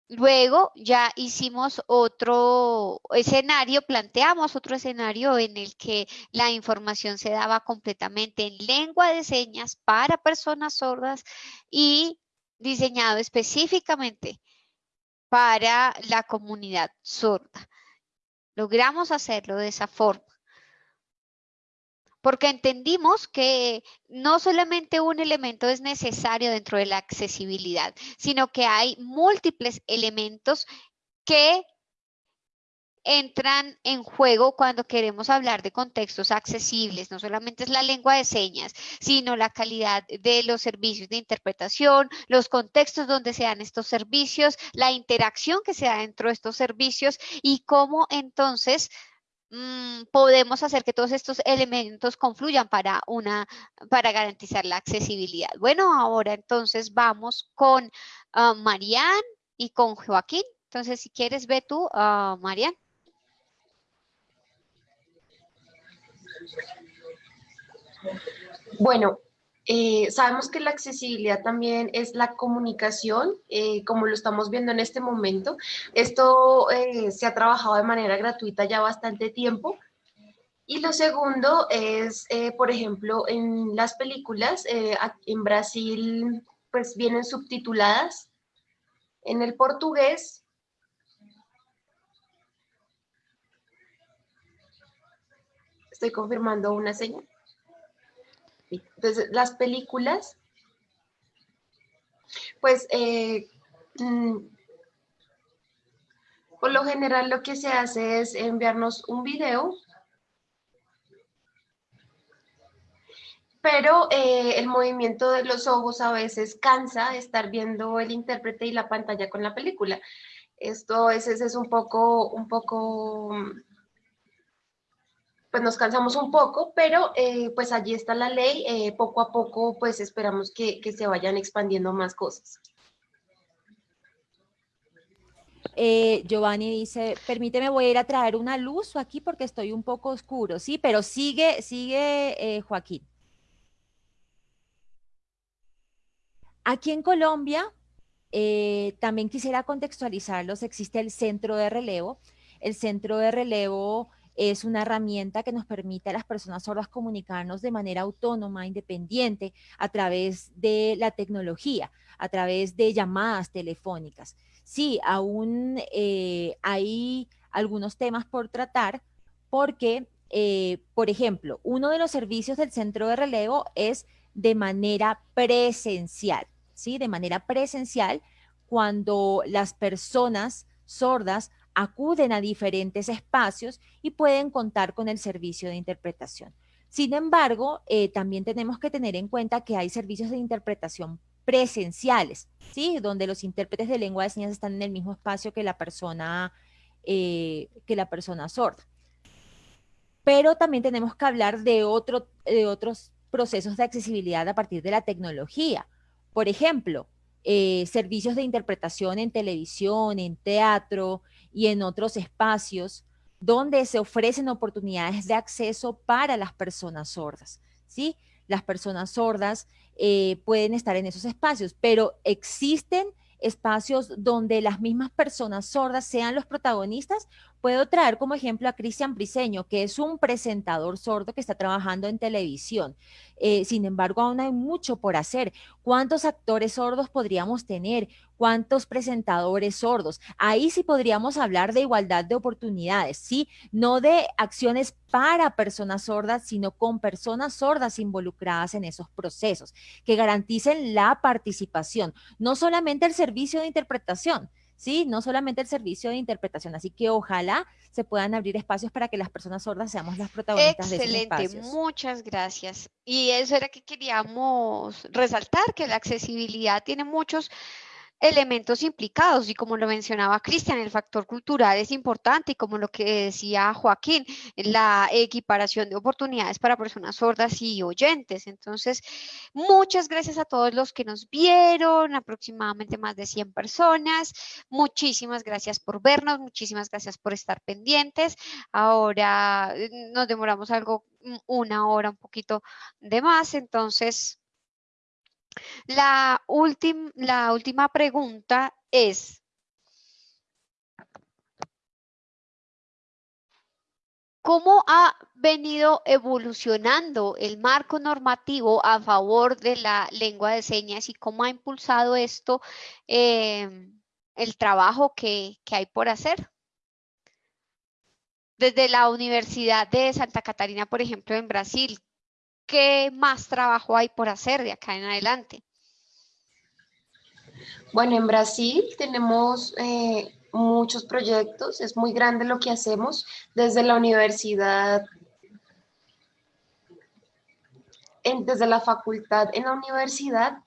Luego ya hicimos otro escenario, planteamos otro escenario en el que la información se daba completamente en lengua de señas para personas sordas y diseñado específicamente para la comunidad sorda. Logramos hacerlo de esa forma porque entendimos que no solamente un elemento es necesario dentro de la accesibilidad, sino que hay múltiples elementos que entran en juego cuando queremos hablar de contextos accesibles. No solamente es la lengua de señas, sino la calidad de los servicios de interpretación, los contextos donde se dan estos servicios, la interacción que se da dentro de estos servicios y cómo entonces Mm, podemos hacer que todos estos elementos confluyan para, una, para garantizar la accesibilidad. Bueno, ahora entonces vamos con uh, Marian y con Joaquín. Entonces, si quieres, ve tú, uh, Marian. Bueno, eh, sabemos que la accesibilidad también es la comunicación, eh, como lo estamos viendo en este momento. Esto eh, se ha trabajado de manera gratuita ya bastante tiempo. Y lo segundo es, por ejemplo, en las películas, en Brasil, pues vienen subtituladas en el portugués. Estoy confirmando una señal. Entonces, las películas, pues, eh, mm, por lo general lo que se hace es enviarnos un video, pero eh, el movimiento de los ojos a veces cansa de estar viendo el intérprete y la pantalla con la película. Esto a veces es un poco, un poco pues nos cansamos un poco, pero eh, pues allí está la ley, eh, poco a poco pues esperamos que, se vayan expandiendo más cosas. Eh, Giovanni dice, permíteme, voy a ir a traer una luz aquí porque estoy un poco oscuro, sí, pero sigue, sigue Joaquín. Aquí en Colombia, también quisiera contextualizarlos, existe el centro de relevo. El centro de relevo es una herramienta que nos permite a las personas sordas comunicarnos de manera autónoma, independiente, a través de la tecnología, a través de llamadas telefónicas. Sí, aún eh, hay algunos temas por tratar porque, eh, por ejemplo, uno de los servicios del centro de relevo es de manera presencial, ¿sí? De manera presencial, cuando las personas sordas acuden a diferentes espacios y pueden contar con el servicio de interpretación. Sin embargo, eh, también tenemos que tener en cuenta que hay servicios de interpretación presenciales, ¿sí? Donde los intérpretes de lengua de señas están en el mismo espacio que la persona, eh, que la persona sorda. Pero también tenemos que hablar de, otro, de otros procesos de accesibilidad a partir de la tecnología. Por ejemplo, eh, servicios de interpretación en televisión, en teatro, y en otros espacios donde se ofrecen oportunidades de acceso para las personas sordas, ¿sí? Las personas sordas eh, pueden estar en esos espacios, pero existen espacios donde las mismas personas sordas sean los protagonistas Puedo traer como ejemplo a Cristian Briseño, que es un presentador sordo que está trabajando en televisión. Eh, sin embargo, aún hay mucho por hacer. ¿Cuántos actores sordos podríamos tener? ¿Cuántos presentadores sordos? Ahí sí podríamos hablar de igualdad de oportunidades, ¿sí? No de acciones para personas sordas, sino con personas sordas involucradas en esos procesos, que garanticen la participación, no solamente el servicio de interpretación, ¿sí? No solamente el servicio de interpretación, así que ojalá se puedan abrir espacios para que las personas sordas seamos las protagonistas de esos Excelente, muchas gracias. Y eso era que queríamos resaltar, que la accesibilidad tiene muchos elementos implicados y como lo mencionaba Cristian, el factor cultural es importante y como lo que decía Joaquín, la equiparación de oportunidades para personas sordas y oyentes. Entonces, muchas gracias a todos los que nos vieron, aproximadamente más de 100 personas. Muchísimas gracias por vernos, muchísimas gracias por estar pendientes. Ahora eh, nos demoramos algo, una hora, un poquito de más, entonces la, la última pregunta es, ¿Cómo ha venido evolucionando el marco normativo a favor de la lengua de señas y cómo ha impulsado esto em, el trabajo que, que, hay por hacer? Desde la Universidad de Santa Catarina, por ejemplo, en Brasil, ¿qué más trabajo hay por hacer de acá en adelante? Bueno, en Brasil tenemos eh, muchos proyectos, es muy grande lo que hacemos desde la universidad, desde la facultad en la universidad.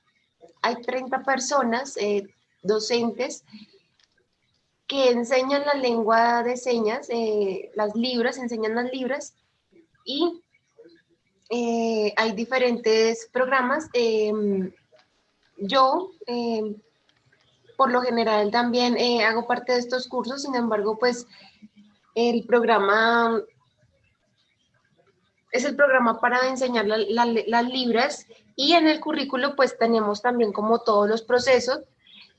Hay 30 personas, eh, docentes, que enseñan la lengua de señas, eh, las libras, enseñan las libras y eh, hay diferentes programas. Em, yo, em, por lo general, también eh, hago parte de estos cursos, sin embargo, pues el programa es el programa para enseñar las libras y en el currículo pues tenemos también como todos los procesos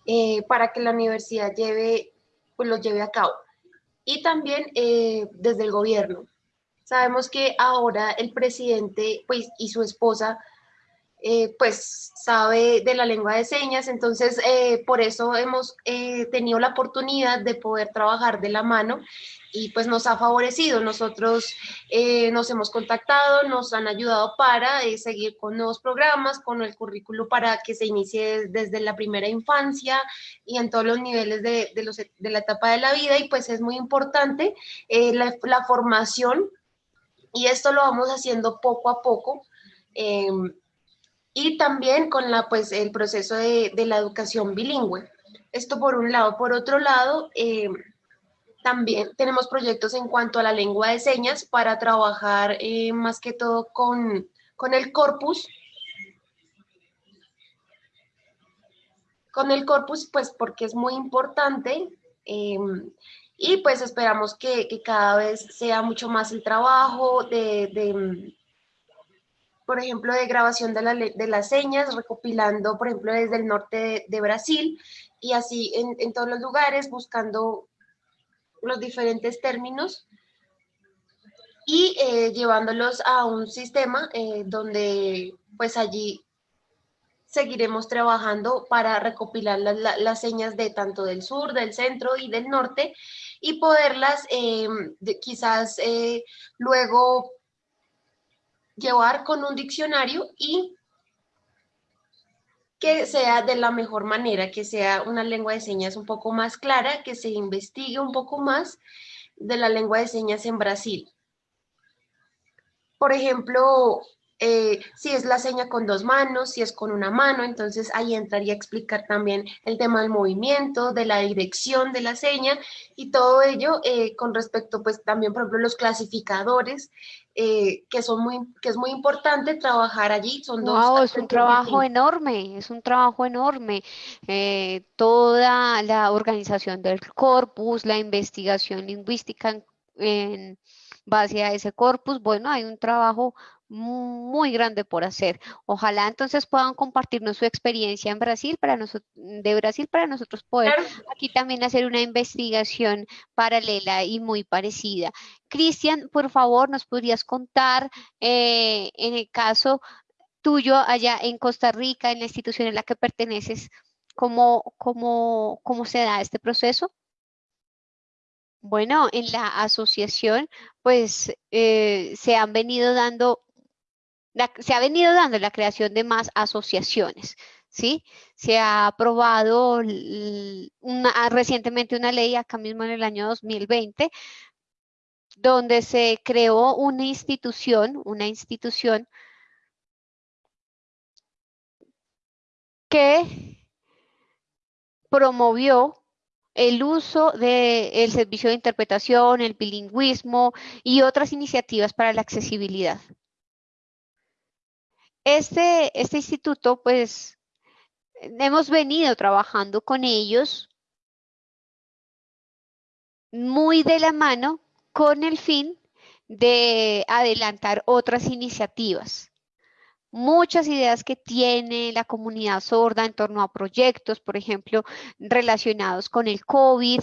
eh, para que la universidad lleve, pues los lleve a cabo. Y también desde el gobierno. Sabemos que ahora el presidente pues, y su esposa eh, pues sabe de la lengua de señas, entonces eh, por eso hemos eh, tenido la oportunidad de poder trabajar de la mano y pues nos ha favorecido. Nosotros nos hemos contactado, nos han ayudado para seguir con nuevos programas, con el currículo para que se inicie desde la primera infancia y en todos los niveles de, los, de la etapa de la vida y pues es muy importante la, la formación y esto lo vamos haciendo poco a poco. Em, y también con la, pues, el proceso de, la educación bilingüe. Esto por un lado. Por otro lado, em, también tenemos proyectos en cuanto a la lengua de señas para trabajar eh, más que todo con, con el corpus. Con el corpus, pues porque es muy importante. Y pues esperamos que, cada vez sea mucho más el trabajo de, por ejemplo, de grabación de, de, las señas, recopilando, por ejemplo, desde el norte de, Brasil y así en, todos los lugares, buscando los diferentes términos y eh, llevándolos a un sistema eh, donde pues allí seguiremos trabajando para recopilar las señas de tanto del sur, del centro y del norte y poderlas eh, quizás eh, luego llevar con un diccionario y que sea de la mejor manera, que sea una lengua de señas un poco más clara, que se investigue un poco más de la lengua de señas en Brasil. Por ejemplo, eh, si es la seña con dos manos, si es con una mano, entonces ahí entraría a explicar también el tema del movimiento, de la dirección de la seña y todo ello eh, con respecto pues también por ejemplo los clasificadores eh, que son muy que es muy importante trabajar allí son dos es un trabajo enorme es un trabajo enorme toda la organización del corpus la investigación lingüística en base a ese corpus bueno hay un trabajo muy grande por hacer. Ojalá entonces puedan compartirnos su experiencia en Brasil para nosotros, de Brasil para nosotros poder aquí también hacer una investigación paralela y muy parecida. Cristian, por favor, nos podrías contar eh, en el caso tuyo allá en Costa Rica, en la institución en la que perteneces, cómo, cómo, cómo se da este proceso. Bueno, en la asociación, pues eh, se han venido dando se ha venido dando la creación de más asociaciones. ¿sí? Se ha aprobado recientemente una ley, acá mismo en el año 2020, donde se creó una institución, una institución que promovió el uso del servicio de interpretación, el bilingüismo y otras iniciativas para la accesibilidad. Este, este instituto, pues, hemos venido trabajando con ellos muy de la mano con el fin de adelantar otras iniciativas. Muchas ideas que tiene la comunidad sorda en torno a proyectos, por ejemplo, relacionados con el COVID,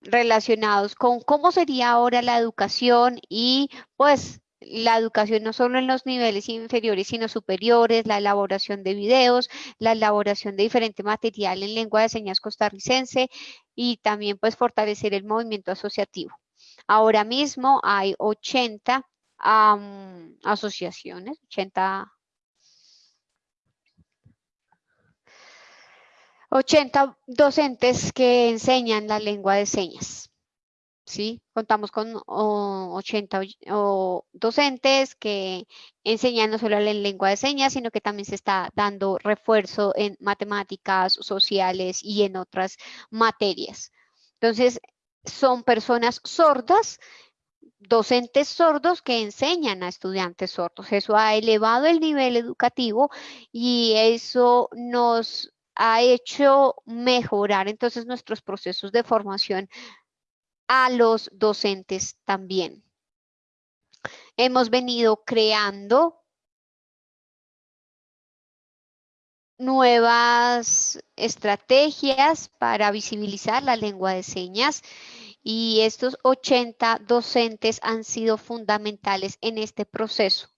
relacionados con cómo sería ahora la educación y pues la educación no solo en los niveles inferiores, sino superiores, la elaboración de videos, la elaboración de diferente material en lengua de señas costarricense y también pues fortalecer el movimiento asociativo. Ahora mismo hay 80 asociaciones, 80 80 docentes que enseñan la lengua de señas. ¿Sí? Contamos con 80 docentes que enseñan no solo la lengua de señas, sino que también se está dando refuerzo en matemáticas, sociales y en otras materias. Entonces, son personas sordas, docentes sordos que enseñan a estudiantes sordos. Eso ha elevado el nivel educativo y eso nos ha hecho mejorar entonces nuestros procesos de formación a los docentes también. Hemos venido creando nuevas estrategias para visibilizar la lengua de señas y estos 80 docentes han sido fundamentales en este proceso.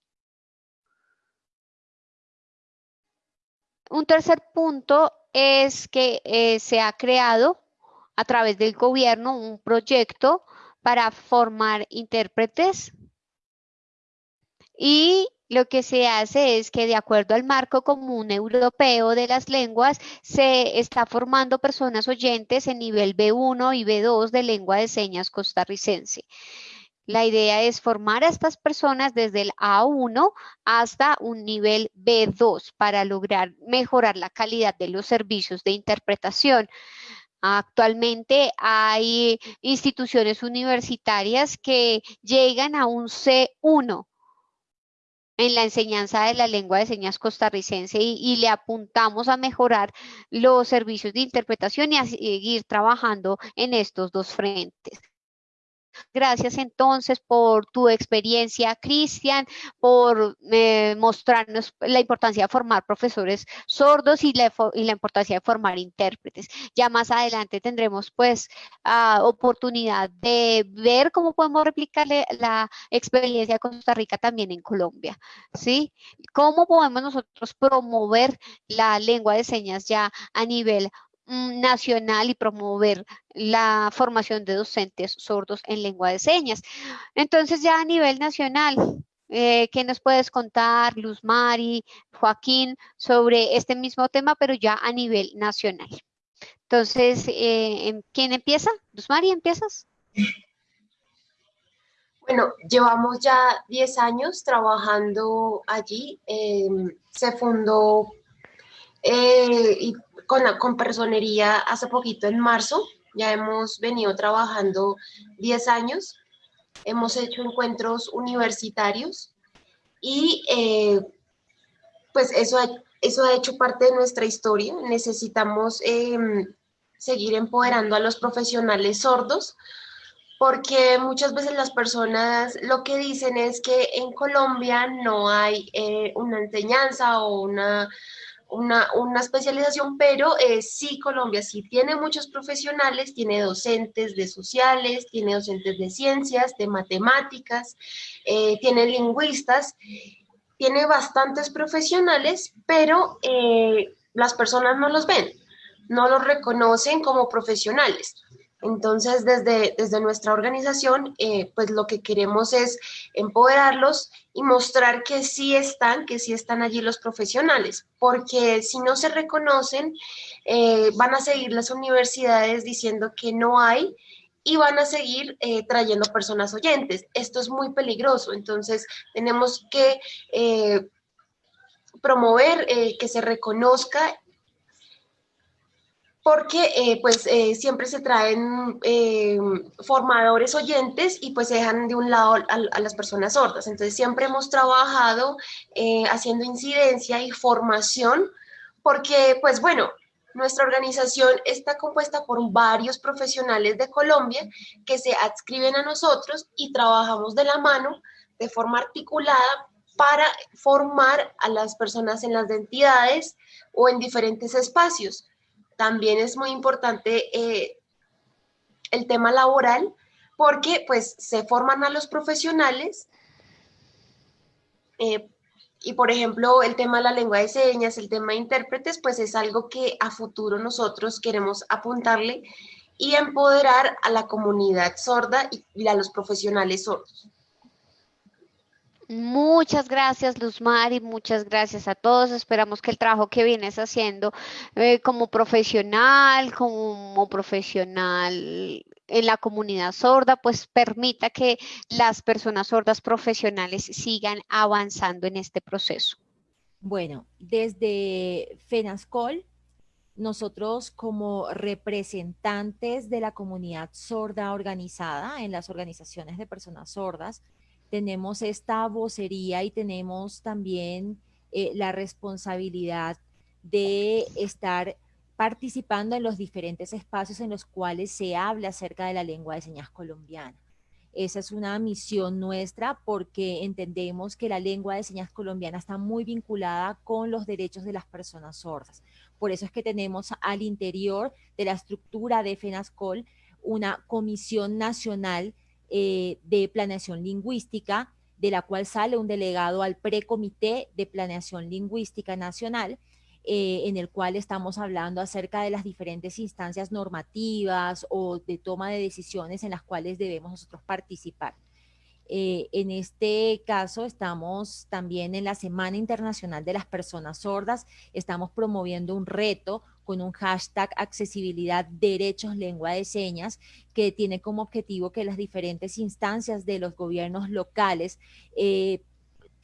Un tercer punto es que eh, se ha creado a través del gobierno un proyecto para formar intérpretes y lo que se hace es que de acuerdo al marco común europeo de las lenguas, se está formando personas oyentes en nivel B1 y B2 de lengua de señas costarricense. La idea es formar a estas personas desde el A1 hasta un nivel B2 para lograr mejorar la calidad de los servicios de interpretación. Actualmente hay instituciones universitarias que llegan a un C1 en la enseñanza de la lengua de señas costarricense y, le apuntamos a mejorar los servicios de interpretación y a seguir trabajando en estos dos frentes. Gracias entonces por tu experiencia, Cristian, por eh, mostrarnos la importancia de formar profesores sordos y la, importancia de formar intérpretes. Ya más adelante tendremos pues ah, oportunidad de ver cómo podemos replicarle la experiencia de Costa Rica también en Colombia, ¿sí? ¿Cómo podemos nosotros promover la lengua de señas ya a nivel nacional y promover la formación de docentes sordos en lengua de señas. Entonces ya a nivel nacional, eh, ¿qué nos puedes contar, Luz Mari, Joaquín, sobre este mismo tema, pero ya a nivel nacional? Entonces, eh, em, ¿quién empieza? Luz Mari, ¿empiezas? Bueno, llevamos ya 10 años trabajando allí. Em, se fundó eh, y con, con personería hace poquito en marzo. Ya hemos venido trabajando 10 años. Hemos hecho encuentros universitarios y eh, pues eso ha, eso ha hecho parte de nuestra historia. Necesitamos em, seguir empoderando a los profesionales sordos porque muchas veces las personas lo que dicen es que en Colombia no hay eh, una enseñanza o una una, especialización, pero eh, sí Colombia sí tiene muchos profesionales, tiene docentes de sociales, tiene docentes de ciencias, de matemáticas, eh, tiene lingüistas, tiene bastantes profesionales, pero eh, las personas no los ven, no los reconocen como profesionales. Entonces, desde, desde nuestra organización, eh, pues lo que queremos es empoderarlos y mostrar que sí están, que sí están allí los profesionales, porque si no se reconocen, eh, van a seguir las universidades diciendo que no hay y van a seguir eh, trayendo personas oyentes. Esto es muy peligroso, entonces tenemos que promover que se reconozca porque eh, pues eh, siempre se traen eh, formadores oyentes y pues se dejan de un lado a, las personas sordas. Entonces siempre hemos trabajado haciendo incidencia y formación porque pues bueno, nuestra organización está compuesta por varios profesionales de Colombia que se adscriben a nosotros y trabajamos de la mano de forma articulada para formar a las personas en las entidades o en diferentes espacios también es muy importante eh, el tema laboral, porque pues se forman a los profesionales eh, y por ejemplo el tema de la lengua de señas, el tema de intérpretes, pues es algo que a futuro nosotros queremos apuntarle y empoderar a la comunidad sorda y a los profesionales sordos. Muchas gracias, Luz Mari, muchas gracias a todos. Esperamos que el trabajo que vienes haciendo eh, como profesional, como profesional en la comunidad sorda, pues permita que las personas sordas profesionales sigan avanzando en este proceso. Bueno, desde FENASCOL, nosotros como representantes de la comunidad sorda organizada en las organizaciones de personas sordas, tenemos esta vocería y tenemos también eh, la responsabilidad de estar participando en los diferentes espacios en los cuales se habla acerca de la lengua de señas colombiana. Esa es una misión nuestra porque entendemos que la lengua de señas colombiana está muy vinculada con los derechos de las personas sordas. Por eso es que tenemos al interior de la estructura de FENASCOL una comisión nacional eh, de planeación lingüística, de la cual sale un delegado al precomité de planeación lingüística nacional, eh, en el cual estamos hablando acerca de las diferentes instancias normativas o de toma de decisiones en las cuales debemos nosotros participar. Eh, en este caso estamos también en la Semana Internacional de las Personas Sordas, estamos promoviendo un reto con un hashtag accesibilidad derechos lengua de señas que tiene como objetivo que las diferentes instancias de los gobiernos locales eh,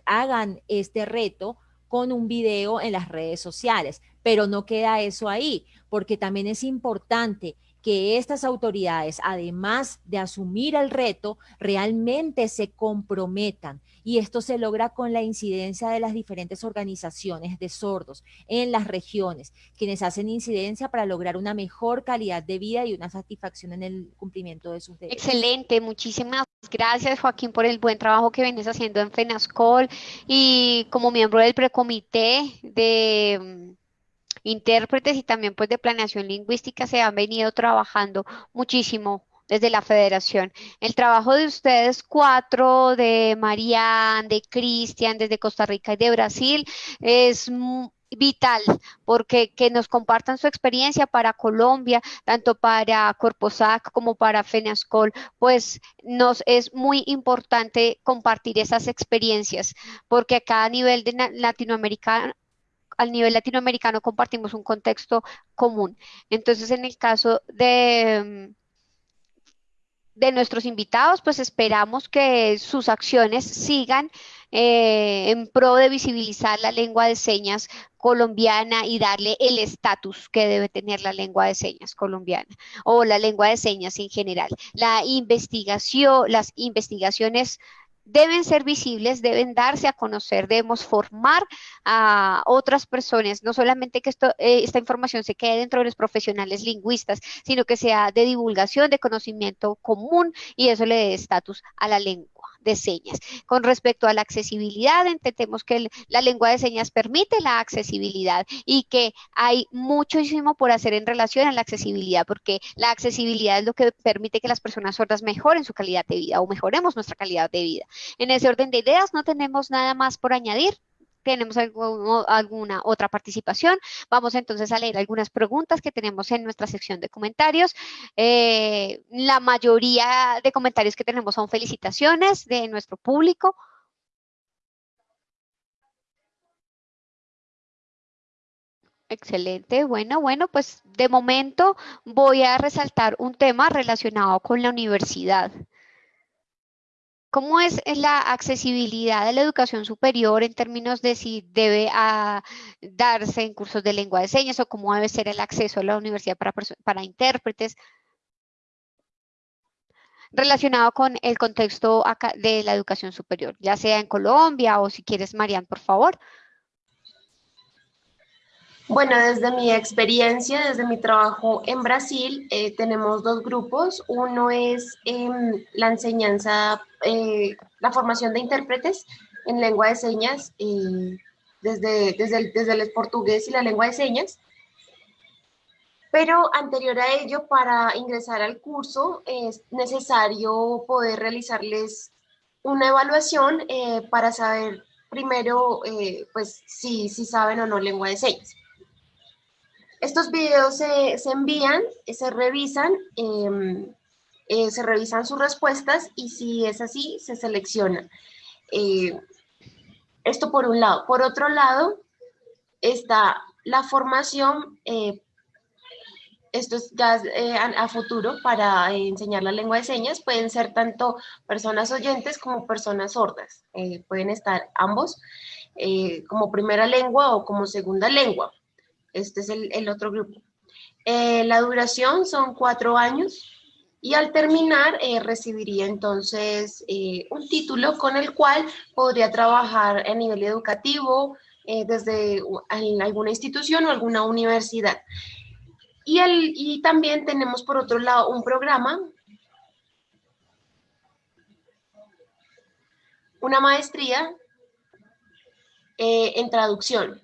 hagan este reto con un video en las redes sociales. Pero no queda eso ahí, porque también es importante que estas autoridades, además de asumir el reto, realmente se comprometan. Y esto se logra con la incidencia de las diferentes organizaciones de sordos en las regiones, quienes hacen incidencia para lograr una mejor calidad de vida y una satisfacción en el cumplimiento de sus derechos. Excelente, muchísimas gracias Joaquín por el buen trabajo que vienes haciendo en FENASCOL y como miembro del precomité de intérpretes y también pues de planeación lingüística se han venido trabajando muchísimo desde la federación. El trabajo de ustedes cuatro, de Marianne, de Cristian, desde Costa Rica y de Brasil, es vital porque que nos compartan su experiencia para Colombia, tanto para Corposac como para FENASCOL, pues nos es muy importante compartir esas experiencias porque a cada nivel de Latinoamérica al nivel latinoamericano compartimos un contexto común. Entonces, en el caso de, mm, de nuestros invitados, pues esperamos que sus acciones sigan eh, en pro de visibilizar la lengua de señas colombiana y darle el estatus que debe tener la lengua de señas colombiana o la lengua de señas en general. La investigación, las investigaciones deben ser visibles, deben darse a conocer, debemos formar a otras personas, no solamente que esto, eh, esta información se quede dentro de los profesionales lingüistas, sino que sea de divulgación, de conocimiento común y eso le dé estatus a la lengua de señas. Con respecto a la accesibilidad, entendemos que la lengua de señas permite la accesibilidad y que hay muchísimo por hacer en relación a la accesibilidad, porque la accesibilidad es lo que permite que las personas sordas mejoren su calidad de vida o mejoremos nuestra calidad de vida. En ese orden de ideas no tenemos nada más por añadir tenemos alguna otra participación. Vamos entonces a leer algunas preguntas que tenemos en nuestra sección de comentarios. Eh, la mayoría de comentarios que tenemos son felicitaciones de nuestro público. Excelente. Bueno, bueno, pues de momento voy a resaltar un tema relacionado con la universidad ¿Cómo es la accesibilidad de la educación superior en términos de si debe ah, darse en cursos de lengua de señas o cómo debe ser el acceso a la universidad para, para intérpretes? relacionado con el contexto de la educación superior, ya sea en Colombia o si quieres, Marian, por favor. Bueno, desde mi experiencia, desde mi trabajo en Brasil, eh, tenemos dos grupos. Uno es em, la enseñanza, eh, la formación de intérpretes en lengua de señas, eh, desde, desde, el, desde el portugués y la lengua de señas. Pero anterior a ello, para ingresar al curso, es necesario poder realizarles una evaluación para saber primero, pues, si, si saben o no lengua de señas. Estos videos se, envían, se revisan, em, eh, se revisan sus respuestas y si es así, se selecciona. Eh, esto por un lado. Por otro lado, está la formación, eh, esto es ya a, futuro para enseñar la lengua de señas, pueden ser tanto personas oyentes como personas sordas, pueden estar ambos como primera lengua o como segunda lengua. Este es el, otro grupo. Eh, la duración son cuatro años y al terminar eh, recibiría entonces eh, un título con el cual podría trabajar a nivel educativo desde alguna institución o alguna universidad. Y, también tenemos por otro lado un programa, una maestría en traducción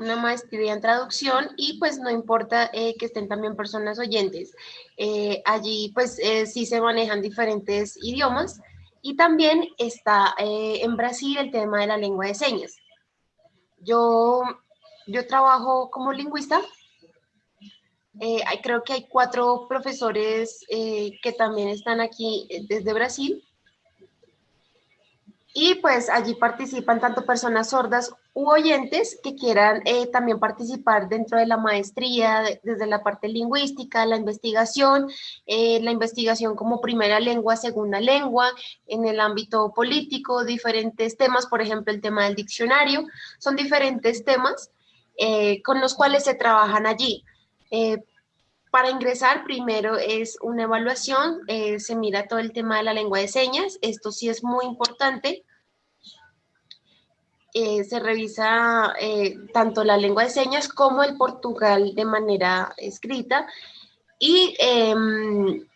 una maestría en traducción y pues no importa eh, que estén también personas oyentes. Eh, allí pues eh, sí se manejan diferentes idiomas y también está en Brasil el tema de la lengua de señas. Yo, yo trabajo como lingüista. creo que hay cuatro profesores que también están aquí desde Brasil y pues allí participan tanto personas sordas u oyentes que quieran eh, también participar dentro de la maestría, desde la parte lingüística, la investigación, eh, la investigación como primera lengua, segunda lengua, en el ámbito político, diferentes temas, por ejemplo, el tema del diccionario, son diferentes temas eh, con los cuales se trabajan allí. Para ingresar, primero es una evaluación, eh, se mira todo el tema de la lengua de señas, esto sí es muy importante. Eh, se revisa eh, tanto la lengua de señas como el portugal de manera escrita y em,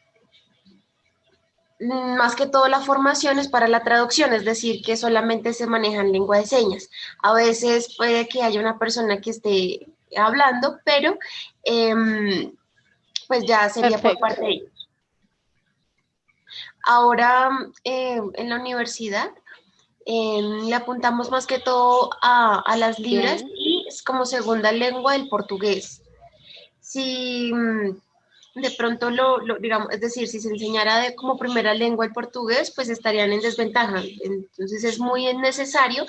más que todo la formación es para la traducción, es decir, que solamente se manejan lengua de señas. A veces puede que haya una persona que esté hablando, pero em, pues ya sería por parte de ellos. Ahora, eh, en la universidad, em, le apuntamos más que todo a, las libras y es como segunda lengua el portugués. Si mm, de pronto lo, digamos, es decir, si se enseñara de, como primera lengua el portugués, pues estarían en desventaja. Entonces es muy necesario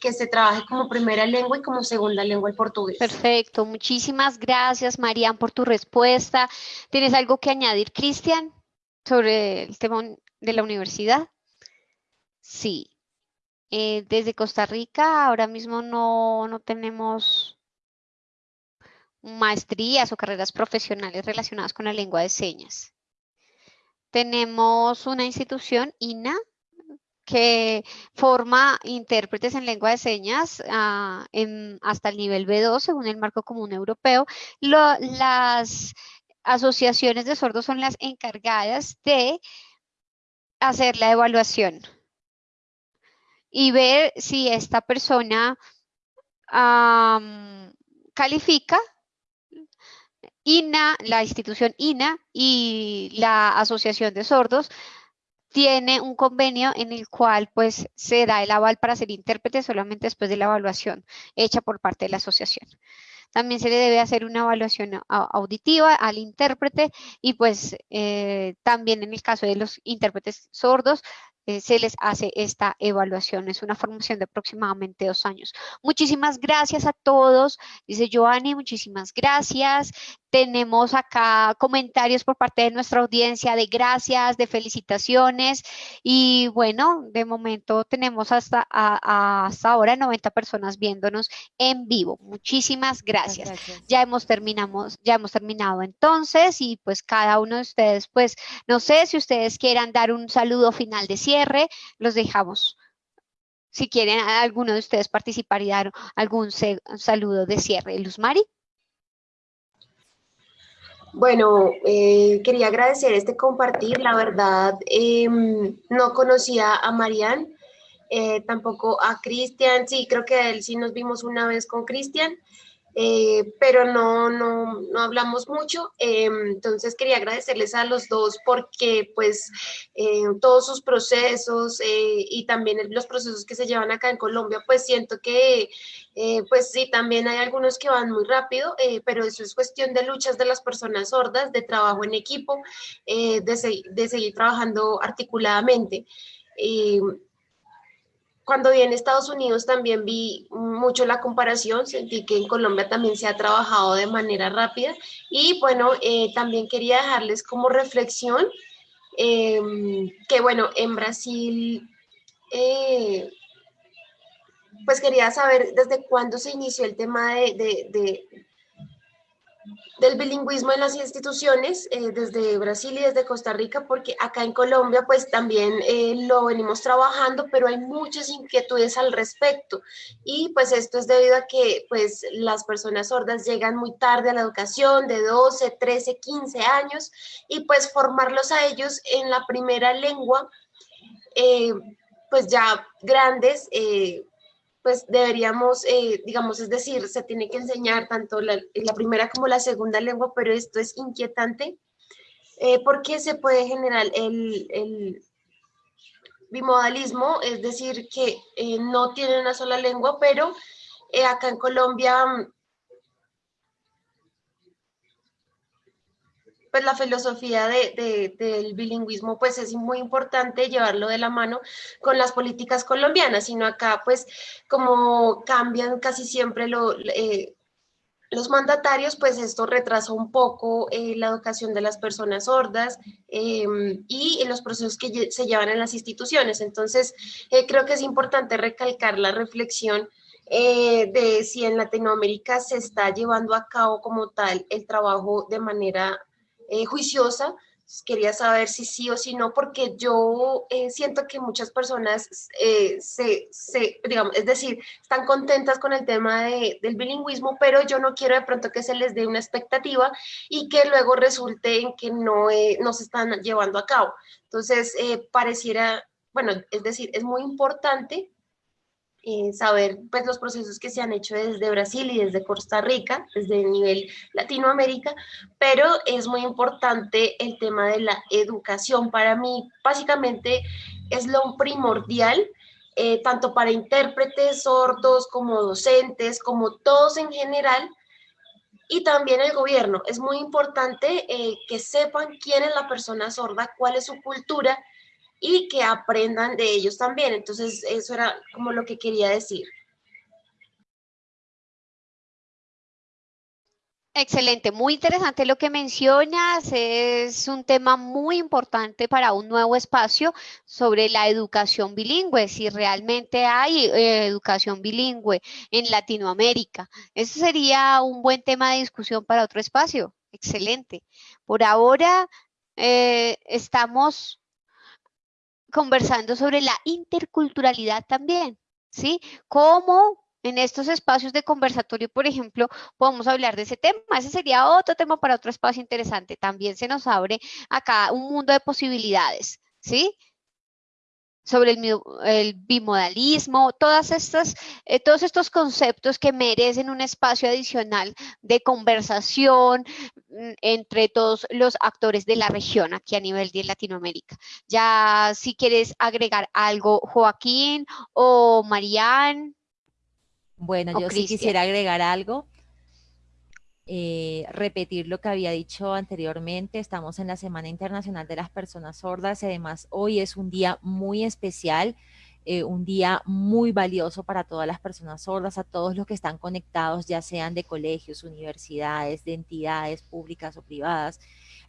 que se trabaje como primera lengua y como segunda lengua el portugués. Perfecto, muchísimas gracias Marian por tu respuesta. ¿Tienes algo que añadir, Cristian, sobre el tema de la universidad? Sí. Eh, desde Costa Rica ahora mismo no, no tenemos maestrías o carreras profesionales relacionadas con la lengua de señas. Tenemos una institución, INA, que forma intérpretes en lengua de señas ah, hasta el nivel B2 según el marco común europeo. las asociaciones de sordos son las encargadas de hacer la evaluación y ver si esta persona califica INA, la institución INA y la Asociación de Sordos tiene un convenio en el cual pues se da el aval para ser intérprete solamente después de la evaluación hecha por parte de la asociación. También se le debe hacer una evaluación auditiva al intérprete y pues eh, también en el caso de los intérpretes sordos eh, se les hace esta evaluación. Es una formación de aproximadamente dos años. Muchísimas gracias a todos. Dice Joanny, muchísimas gracias. Tenemos acá comentarios por parte de nuestra audiencia de gracias, de felicitaciones. Y bueno, de momento tenemos hasta, hasta ahora 90 personas viéndonos en vivo. Muchísimas gracias. Ya hemos terminamos, ya hemos terminado entonces y pues cada uno de ustedes, pues no sé si ustedes quieran dar un saludo final de cierre, los dejamos. Si quieren alguno de ustedes participar y dar algún saludo de cierre. Luz Mari. Bueno, eh, quería agradecer este compartir. La verdad, em, no conocía a Marian, eh, tampoco a Cristian. Sí, creo que él sí nos vimos una vez con Cristian. Eh, pero no, no, no, hablamos mucho. Eh, entonces quería agradecerles a los dos porque pues eh, todos sus procesos y también los procesos que se llevan acá en Colombia, pues siento que pues sí, también hay algunos que van muy rápido, pero eso es cuestión de luchas de las personas sordas, de trabajo en equipo, de, de, seguir trabajando articuladamente cuando vi en Estados Unidos también vi mucho la comparación, sentí que en Colombia también se ha trabajado de manera rápida. Y bueno, eh, también quería dejarles como reflexión em, que bueno, en Brasil, eh, pues quería saber desde cuándo se inició el tema de, del bilingüismo en las instituciones eh, desde Brasil y desde Costa Rica, porque acá en Colombia pues también eh, lo venimos trabajando, pero hay muchas inquietudes al respecto. Y pues esto es debido a que pues las personas sordas llegan muy tarde a la educación, de 12, 13, 15 años, y pues formarlos a ellos en la primera lengua, eh, pues ya grandes, pues deberíamos, eh, digamos, es decir, se tiene que enseñar tanto la, primera como la segunda lengua, pero esto es inquietante eh, porque se puede generar el, bimodalismo, es decir, que eh, no tiene una sola lengua, pero acá en Colombia pues la filosofía de, del bilingüismo pues es muy importante llevarlo de la mano con las políticas colombianas, sino acá pues como cambian casi siempre eh, los mandatarios, pues esto retrasa un poco eh, la educación de las personas sordas em, y los procesos que se llevan en las instituciones. Entonces, eh, creo que es importante recalcar la reflexión de si en Latinoamérica se está llevando a cabo como tal el trabajo de manera eh, juiciosa, quería saber si sí o si no, porque yo eh, siento que muchas personas eh, se, digamos, es decir, están contentas con el tema del bilingüismo, pero yo no quiero de pronto que se les dé una expectativa y que luego resulte en que no, no se están llevando a cabo. Entonces, pareciera, bueno, es decir, es muy importante eh, saber pues, los procesos que se han hecho desde Brasil y desde Costa Rica, desde el nivel Latinoamérica, pero es muy importante el tema de la educación. Para mí, básicamente, es lo primordial, eh, tanto para intérpretes, sordos, como docentes, como todos en general, y también el gobierno. Es muy importante eh, que sepan quién es la persona sorda, cuál es su cultura, y que aprendan de ellos también. Entonces, eso era como lo que quería decir. Excelente, muy interesante lo que mencionas. Es un tema muy importante para un nuevo espacio sobre la educación bilingüe, si realmente hay eh, educación bilingüe en Latinoamérica. Ese sería un buen tema de discusión para otro espacio. Excelente. Por ahora eh, estamos conversando sobre la interculturalidad también, ¿sí? Cómo en estos espacios de conversatorio, por ejemplo, podemos hablar de ese tema. Ese sería otro tema para otro espacio interesante. También se nos abre acá un mundo de posibilidades, ¿sí? Sobre el, bimodalismo, todas estas, eh, todos estos conceptos que merecen un espacio adicional de conversación mm, entre todos los actores de la región aquí a nivel de Latinoamérica. Ya si quieres agregar algo, Joaquín o Marían. Bueno, yo sí quisiera agregar algo. Eh, repetir lo que había dicho anteriormente. Estamos en la Semana Internacional de las Personas Sordas y además hoy es un día muy especial. Eh, un día muy valioso para todas las personas sordas, a todos los que están conectados, ya sean de colegios, universidades, de entidades públicas o privadas.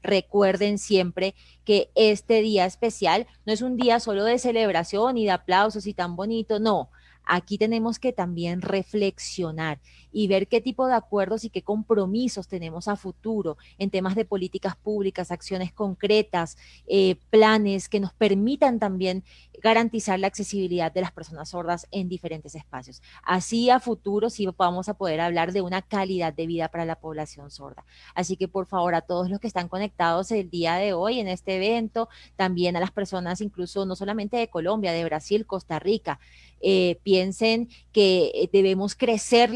Recuerden siempre que este día especial no es un día solo de celebración y de aplausos y tan bonito, no. Aquí tenemos que también reflexionar y ver qué tipo de acuerdos y qué compromisos tenemos a futuro en temas de políticas públicas, acciones concretas, eh, planes que nos permitan también garantizar la accesibilidad de las personas sordas en diferentes espacios. Así a futuro sí vamos a poder hablar de una calidad de vida para la población sorda. Así que por favor a todos los que están conectados el día de hoy en este evento, también a las personas incluso no solamente de Colombia, de Brasil, Costa Rica, eh, piensen que eh, debemos crecer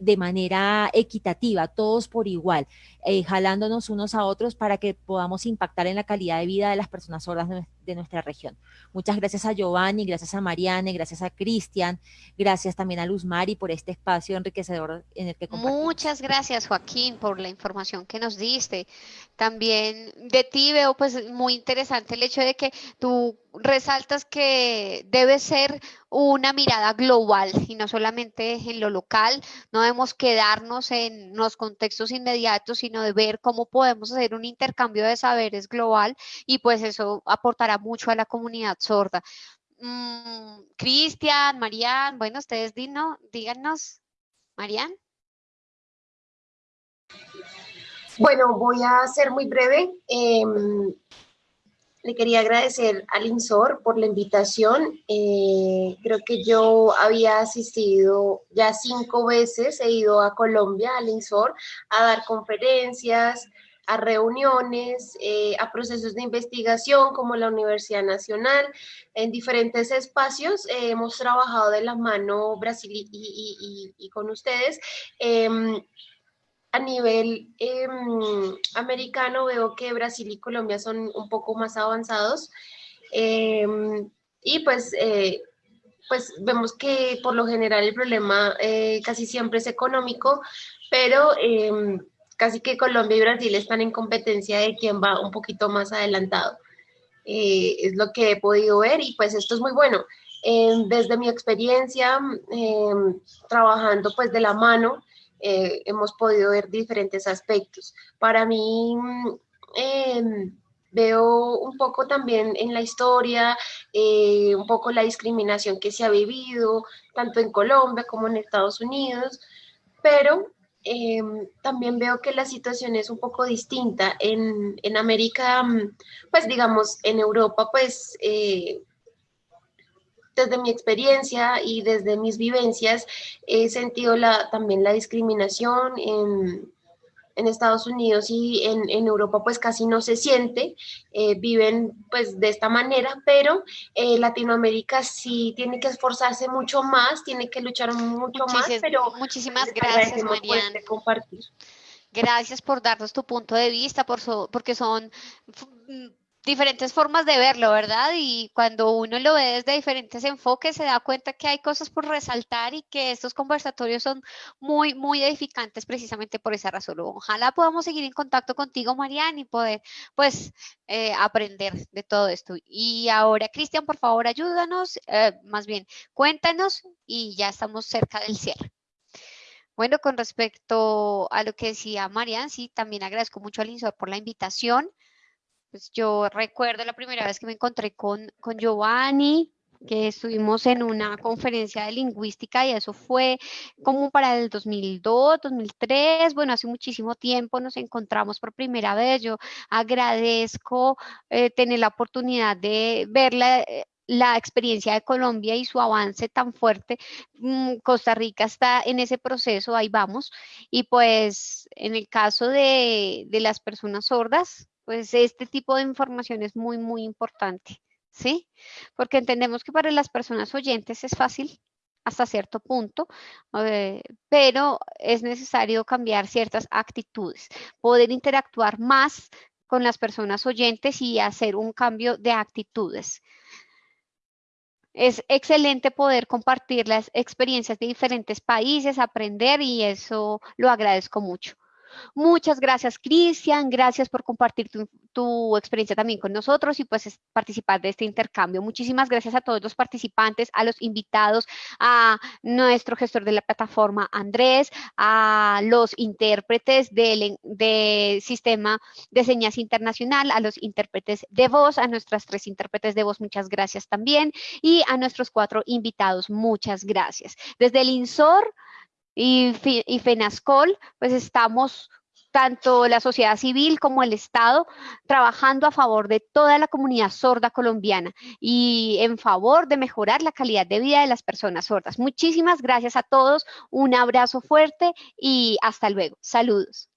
de manera equitativa, todos por igual, eh, jalándonos unos a otros para que podamos impactar en la calidad de vida de las personas sordas de, nuestra región. Muchas gracias a Giovanni, gracias a Mariane, gracias a Cristian, gracias también a Luz Mari por este espacio enriquecedor en el que compartimos. Muchas gracias Joaquín por la información que nos diste. También de ti veo pues muy interesante el hecho de que tú resaltas que debe ser una mirada global y no solamente en lo local, no debemos quedarnos en los contextos inmediatos, sino de ver cómo podemos hacer un intercambio de saberes global y pues eso aportará mucho a la comunidad sorda. Mm, Cristian, Marian, bueno, ustedes díganos, Marian. Bueno, voy a ser muy breve. Em, le quería agradecer al INSOR por la invitación. Eh, creo que yo había asistido ya cinco veces, he ido a Colombia, al INSOR, a dar conferencias, a reuniones, eh, a procesos de investigación como la Universidad Nacional. En diferentes espacios eh, hemos trabajado de la mano Brasil y, con ustedes. A nivel em, americano veo que Brasil y Colombia son un poco más avanzados em, y pues, eh, pues vemos que por lo general el problema eh, casi siempre es económico, pero em, casi que Colombia y Brasil están en competencia de quién va un poquito más adelantado. Eh, es lo que he podido ver y pues esto es muy bueno. desde mi experiencia trabajando pues de la mano eh, hemos podido ver diferentes aspectos. Para mí, em, veo un poco también en la historia, eh, un poco la discriminación que se ha vivido, tanto en Colombia como en Estados Unidos, pero em, también veo que la situación es un poco distinta. En, en América, pues digamos, en Europa, pues eh, desde mi experiencia y desde mis vivencias he sentido la, también la discriminación en, Estados Unidos y en, Europa pues casi no se siente, eh, viven pues de esta manera, pero eh, Latinoamérica sí tiene que esforzarse mucho más, tiene que luchar mucho más, pero muchísimas gracias Mariana. compartir. Gracias por darnos tu punto de vista, por porque son diferentes formas de verlo, ¿verdad? Y cuando uno lo ve desde diferentes enfoques, se da cuenta que hay cosas por resaltar y que estos conversatorios son muy, muy edificantes precisamente por esa razón. Ojalá podamos seguir en contacto contigo, Mariana, y poder, pues, eh, aprender de todo esto. Y ahora, Cristian, por favor, ayúdanos, eh, más bien, cuéntanos y ya estamos cerca del cierre. Bueno, con respecto a lo que decía Marian, sí, también agradezco mucho al INSOR por la invitación. Pues yo recuerdo la primera vez que me encontré con, con Giovanni, que estuvimos en una conferencia de lingüística y eso fue como para el 2002, 2003, bueno, hace muchísimo tiempo nos encontramos por primera vez. Yo agradezco eh, tener la oportunidad de ver la, la, experiencia de Colombia y su avance tan fuerte. Mm, Costa Rica está en ese proceso, ahí vamos. Y pues en el caso de, de las personas sordas, pues este tipo de información es muy, muy importante, ¿sí? Porque entendemos que para las personas oyentes es fácil hasta cierto punto, eh, pero es necesario cambiar ciertas actitudes, poder interactuar más con las personas oyentes y hacer un cambio de actitudes. es excelente poder compartir las experiencias de diferentes países, aprender y eso lo agradezco mucho. Muchas gracias, Cristian. Gracias por compartir tu, experiencia también con nosotros y pues participar de este intercambio. Muchísimas gracias a todos los participantes, a los invitados, a nuestro gestor de la plataforma, Andrés, a los intérpretes del de sistema de señas internacional, a los intérpretes de voz, a nuestras tres intérpretes de voz, muchas gracias también, y a nuestros cuatro invitados, muchas gracias. Desde el INSOR, y, FENASCOL, pues estamos tanto la sociedad civil como el Estado trabajando a favor de toda la comunidad sorda colombiana y en favor de mejorar la calidad de vida de las personas sordas. Muchísimas gracias a todos, un abrazo fuerte y hasta luego. Saludos.